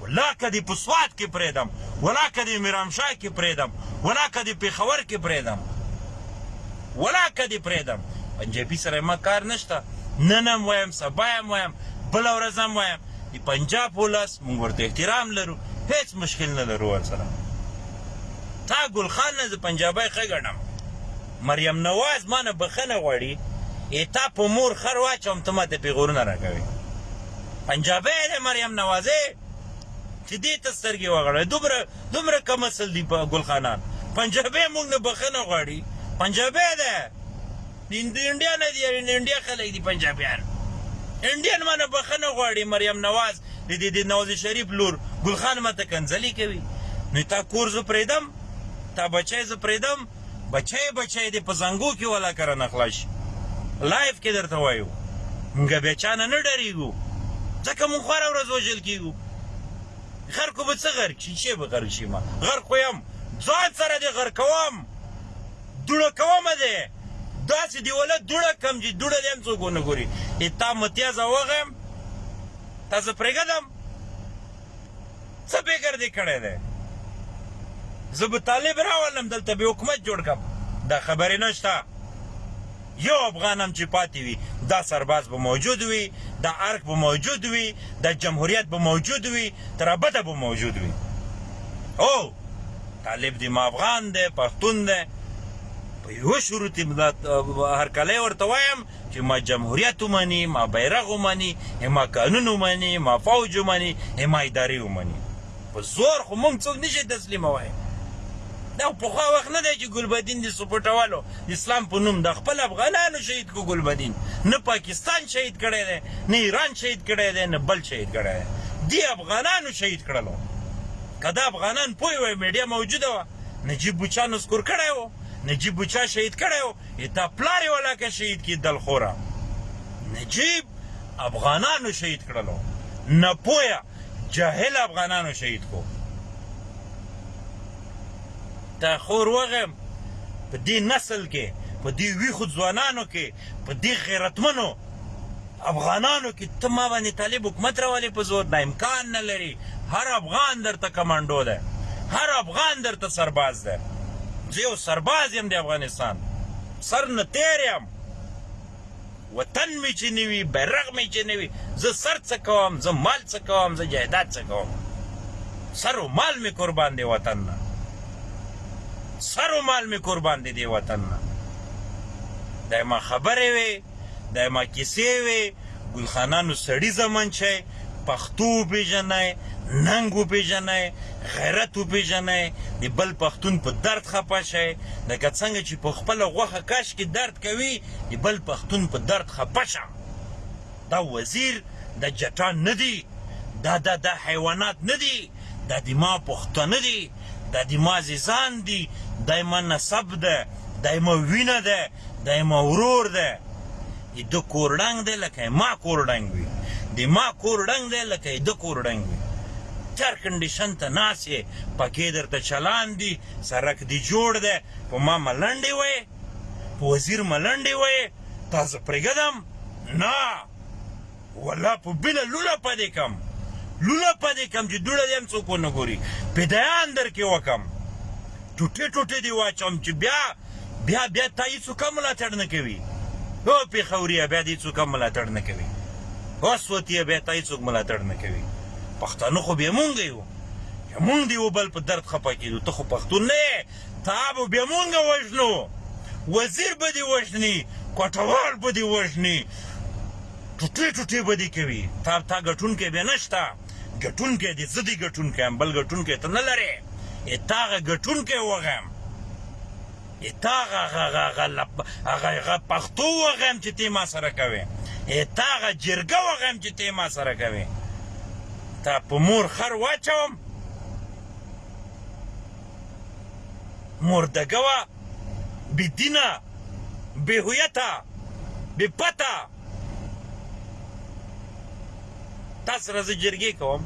ولا که دې په سوات کې پرېږدم، ولا که دې ميرانشاه کې پرېږدم، ولا که دې پېښور کې پرېږدم، ولا که دې پرېږدم، پنجابي سره زما کار نشته، نن هم وايم، سبا هم وايم، بله ورځ هم وايم، د پنجاب ولس موږ ورته احترام لرو، هېڅ مشکل نه لرو ورسره. تا ګل خان نه زه پنجابی ښه ګڼم، مریم نواز ما نه بخښنه غواړي ای تا په مور خر واچوم ته ماته پیغورونه راکوې پنجابی دی مریم نوازی چې دې ته سترګې وغړوي دومره دومره کم اصل دي ګل خانان پنجابی موږ نه بخښنه غواړي پنجابی دی د انډیا نه دی د انډیا خلک دي پنجابیان انډین ما نه بخښنه غواړي مریم نواز د دې د نواز شریف لور ګل خان ماته کنځلې کوي نو تا کور زه پرېږدم تا بچی زه پرېږدم بچی بچی دې په زنګو کې ولا کره نه خلاص شي لایف کې درته وایو موږ بیا چا نه نه ډاریږو ځکه موږ هره ورځ وژل کیږو غر کو به څه غرق شي چې به غرق شي ما غر خو یم ځان سره دې غر کوم دوړه کوم دې داسې دیوله دوړه کم چې دوړه دې هم څوک ونه ګوري اتا متیازه وغیم تاسو پرېږدم څه فکر دې کړی دی؟ زه به طالب راولم دلته به حکومت جوړ کړم دا خبرې نشته یو افغان هم چې پاتې وي دا سرباز به موجود وي دا ارک به موجود وي دا جمهوریت به موجود وي تر ابده به موجود وي او طالب دی ما افغان دی پښتون دی په یو شروط هرکلی ورته وایم چې ما جمهوریت ومني، ما بیرغ ومني، ای ما قانون ومني، ما فوج ومني، ای ما ادارې ومني. په زور خو موږ څوک نه شي تسلیموای. دا خو پخوا وخت نه دی چې ګلبدین د سپوټوالو د اسلام په نوم دا خپل افغانانو شهید کو ګلبدین نه پاکستان شهید کړی دی، نه ایران شهید کړی دی، نه بل شهید کړی دی. دې افغانانو شهید کړلو. که دا افغانان پوه وای میډیا موجوده وه نجیب بچا نسکور کړی و، نجیب بچا شهید کړی و، اتا پلار یې ولاکه شهید کی دلخوره نجیب افغانانو شهید کړلو نه پوهه جاهل افغانانو شهید کو تا خور وغیم په دې نسل کې په دې ویخو ځوانانو کې په دې غیرتمنو افغانانو کی ته ما باندی طالب حکومت راولی په زور دا امکان نلری هر افغان درته کمانډو ده هر افغان درته سرباز ده زه یو سرباز یم د افغانستان سر نه تیر یم وطن می چی نوی بیرغ می چی نوی زه سر څه کوم زه مال څه کوم زه جایداد څه کوم سر و مال می قربان دی وطن نه سر و مال می قربان دی دی وطن نه دا ما خبره وی دا ما کیسې وې ګلخانه نو سړي زمن چي پښتو وپیژنی ننګ وپیژنی غیرت وپیژنی د بل پښتون په درد خپه شی لکه څنګه چې په خپل غوخه کش کې درد کوي د بل پښتون په درد خپه شه دا وزیر د جټا ندی دا دا دا حیوانات ندی دا د ما پښتانه دي، دا د ما عزیزان دي، دا یې ما نسب ده، دا یې ما وینه ده، دا یې ما ورور ده. د ده کور ړنګ دی لکه یې ما کور ړنګ وي، د ما کور ړنګ دی لکه یې ده کور ړنګ وي. ته ارکنډیشن ته ناست یې، پکې درته چلان دي، سرک دې جوړ دی، په ما ملنډې وهې، په وزیر ملنډې وهې، تاسو پرېږدم؟ نه! والله په بله لوله پدې کم لوله پدې کم چې دوړه دې هم څوک ونه ګوري پیدایان در کې وکم ټوټې ټوټې دې واچوم چې بیا بیا بیا تا هیڅوک هم ملاتړ نه کوي او پېښوريه بیا دې هیڅوک هم ملاتړ نه کوي او سوتیه بیا تا هیڅوک ملاتړ نه کوي پښتانه خو بیا مونږ یو مونږ دی وبل په درد خپه کیدو ته خو پښتون نه تا به بیا مونږ وژنو وزیر به دې وژني کوټوال به دې وژني ټوټې ټوټې به دې کوي تا تا ګټونکی بیا نشته ګټونکی دې زه دې ګټونکی یم بل ګټونکی ته نه لرې ای تا هغه ګټونکی وغیم ای تا هغه پښتو وغیم چې تی ما سره کوې ای تا هغه جرګه وغیم چې تی ما سره کوې تا په مور خر واچوم مردګه وه بی دینه بی هویته بی پته تا سره زه جرګې کوم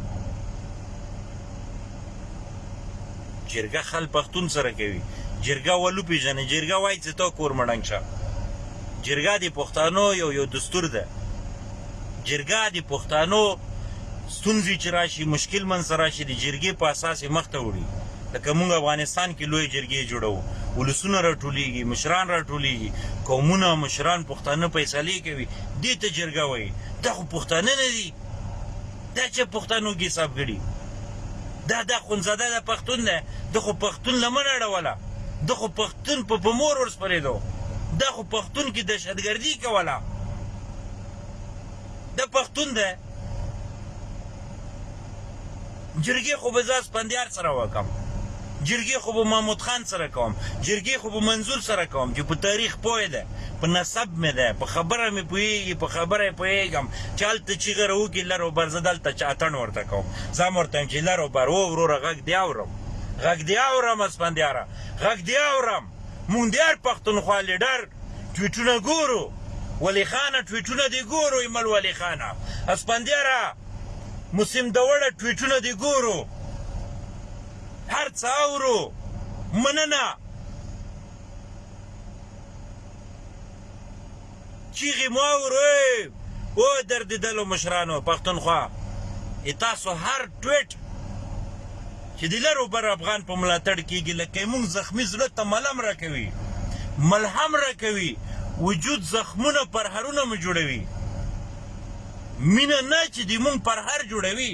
جرګه خل پښتون سره کوي جرګه ولو پیژنې جرګه وایي چې تا کور مړنګ شه جرګه د پښتنو یو یو دستور ده جرګه د پښتنو ستونزې چې راشي، مشکل منځ ته راشي، د جرګې په اساس یې مخ ته وړي، لکه موږ افغانستان کې لویې جرګې جوړوو، ولسونه راټولیږي، مشران راټولیږي، قومونه، مشران، پښتانه فیصلې کوي، دې ته جرګه وایي، دا خو پښتانه نه دي، دا چا پښتانو کې حساب کړي، دا د اخوندزاده ده پښتون دی، ده خو پښتون لمن اړوله، ده خو پښتون په په مور ورسپریدو، دا خو پښتون کې دهشتګردي کوله، دا پښتون دی. جرګې خو به زه اسپندیار سره وکم جرګې خو به محمود خان سره کوم جرګې خو به منظور سره کوم چې په تاریخ پوه ده په نسب مې ده په خبره مې پوهېږي په خبره یې پوهېږم چې هلته چیغه راوکړي لر او بر زه دلته چې اتڼ ورته کوم زه هم ورته وایم چې لر او بر او وروره غږ دې اورم غږ دې اورم اسپندیاره غږ دې اورم مونږ دیار پښتونخوا لیډر ټویټونه ګورو ولی خانه ټویټونه دی ګورو ایمل ولی خانه اسپندیاره مسیم دوړه ټویټونه دی ګورو هر څه اورو مننه چیغی مو اورو او دردیدلو مشرانو پښتونخوا ای تاسو هر ټویټ چې د لر او بر افغان په ملاتړ کیږي لکه مونږ زخمی زړه ته ملم راکوي ملهم راکوي وجود زخمونه پرهرونه مو جوړوي مینه نه چې د مونږ پرهر جوړوي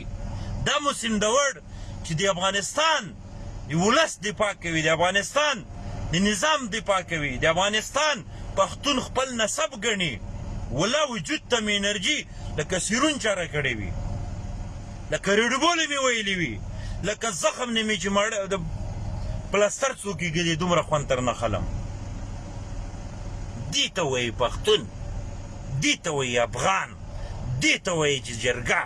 دا مو سندوړ چې د افغانستان د ولس دفاع کوي د افغانستان د نظام دفاع کوي د افغانستان پښتون خپل نسب ګڼي ولا وجود ته مې انرژي لکه سیرون چاره کړې وي لکه رډبولې مې ویلي وي لکه زخم نه مې چې مړ د پلستر څو کېږدي دومره خوند تر نه خلم دي ته وایي پښتون دي ته وایي افغان دي ته وایي چې جرګه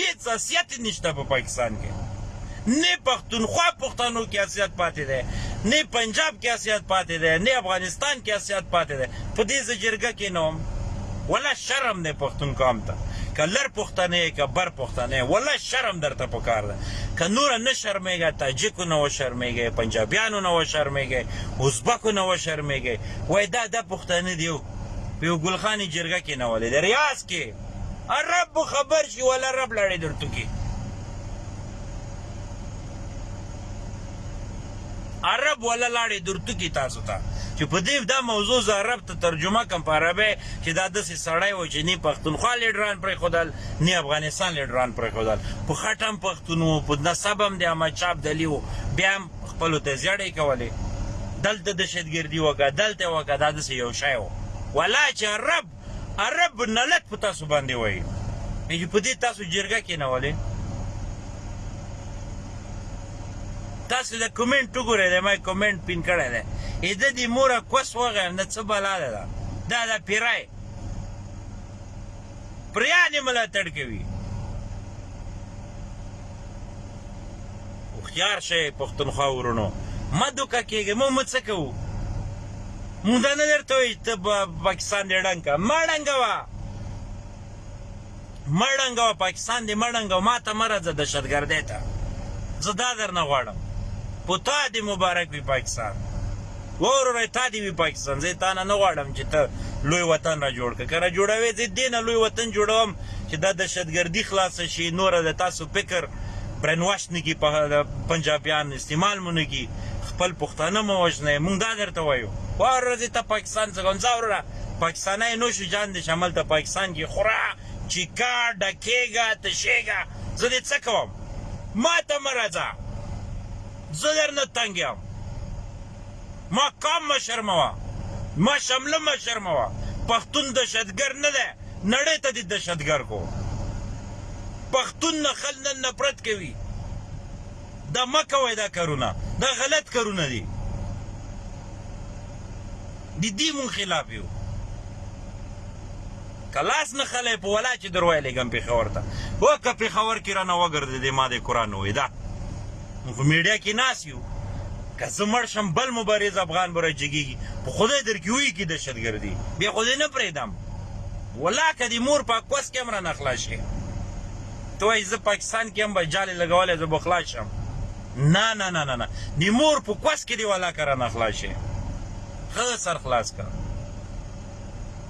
هیڅ حیثیت یې نشته په پاکستان کې نه پښتونخوا پښتنو کې حیثیت پاتې دی نه پنجاب کې حیثیت پاتې دی نه افغانستان کې حیثیت پاتې دی په دې زه جرګه کې نه وم ولا شرم دی پښتون قام ته که لر پښتنه یې که بر پښتنه یې ولا شرم درته پکار ده که نوره نه شرمېږی تاجکو نه وشرمېږی پنجابیانو نه وشرمېږی ازبکو نه وشرمېږی وایي دا دا پښتانه دي یو په یو ګلخانې جرګه کېنولې د ریاض کې عرب به خبر شي ولا عرب لړې درته کې عرب ولا لاړې درته کې تاسو ته چې په دې دا موضوع زه عرب ته ترجمه کوم په عربی چې دا داسې سړی و چې نه پښتونخوا لیډران پرېښودل نه افغانستان لیډران پرېښودل په خټه هم پښتون و په نسب هم د احمدشاه ابدالي و بیا هم خپلو ته زیړې کولې دلته دهشتګردي وکړه دلته وکړه دا داسې یو شی و ولا چې عرب عرب نلک په تاسو باندې وایي چې په دې تاسو جرګه کېنولې تاسو د کمنټ وګورئ د ما کمنټ پین کړی دی ای د دې موره کوس وغیم نه څه بلا ده دا دا د پیرای پریانې ملاتړ کوي هوښیار شئ پښتونخوا ورونو مه دوکه کېږئ موږ مو څه کوو موږ دا نه درته وایي ته پاکستان دې ړنګ کړه مه ړنګوه مه ړنګوه پاکستان دې مه ړنګوه ما ته مه راځه دهشتګردۍ ته زه دا درنه غواړم په تا دې مبارک وي پاکستان وه وروره تا دې وي پاکستان زه تا نه نه غواړم چې ته لوی وطن را جوړ کړه که را جوړوې زه دې نه لوی وطن جوړوم چې دا دهشتګردي خلاصه شي نوره د تاسو فکر برین واش نه کړي په پنجابیان استعمال مو نه کړي خپل پښتانه مه وژنئ موږ دا درته وایو وه وروره زه تا پاکستان څخه کوم ځه وروره پاکستانی نو شو جان دې شه هملته پاکستان کې خوره چیکه ډکېږه تشېږه زه دې څه کوم ما ته مه راځه زه درنه تنګ یم ما قام مه شرموه ما شمله مه شرموه پښتون دهشتګر نه دی نړۍ ته دې دهشتګر کو پښتون نه خل نن نفرت کوي دا مه کوئ دا کارونه دا غلط کارونه دي د دې مونږ خلاف یو کلاس نه خلای په ولا چې دروي لګم پیښور ته وکه پیښور کې رانه وګرځي د ما د قران وې دا موږ په میډیا کې ناس یو که زه مړ شم بل مبارز افغان به راجګېږي په خدای در کې وایي کې دهشتګردي بیا خو دې نه پرېږدم ولا که دې مور په کوس کې هم رانه خلاص شي ته وایي زه پاکستان کې هم به جالې لګولی زه به خلاص شم نه نه نه نه نه د مور په کوس کې دې ولا که رانه خلاص شي ښه سر خلاص کړه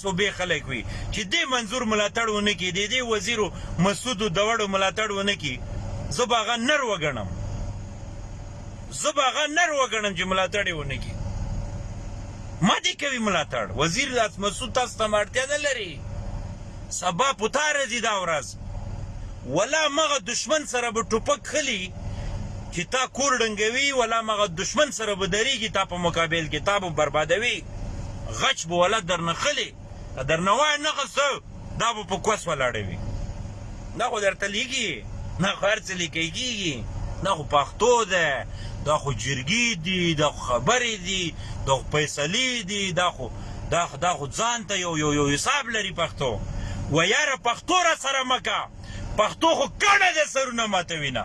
صوبې خلک وي چي دې منظور ملاتړ ونه کړي ددې وزير مسعود دوړو ملاتړ ونه کړي زه به هغه نر وګڼم زه به هغه نر وګڼم چي ملاتړ يې ونه کړي ما دې کوي ملاتړ وزير مسعود تاسو ته اړتيا نه لري سبا پتا رزي دا ورځ ولا مغه دشمن سره به ټوپک خلی چی تا کور ړنګوی ولا مغه دشمن سره به دریږی تا په مقابل کی تا به بربادوی غچ به ولا درنه خلی که درنه وای نه خسته دا به په کوس ولاړوی نه خو درته لیږي نه خو هر څه لیکل کېږي دا خو پښتو ده دا خو جرګې دي دا خو خبرې دي دا خو فیصلې دي دا خو دا خو دا خو ځان ته یو یو یو حساب لري پښتو و یاره پښتو را سره مکه پښتو خو کڼه ده سرونه ماتوي نه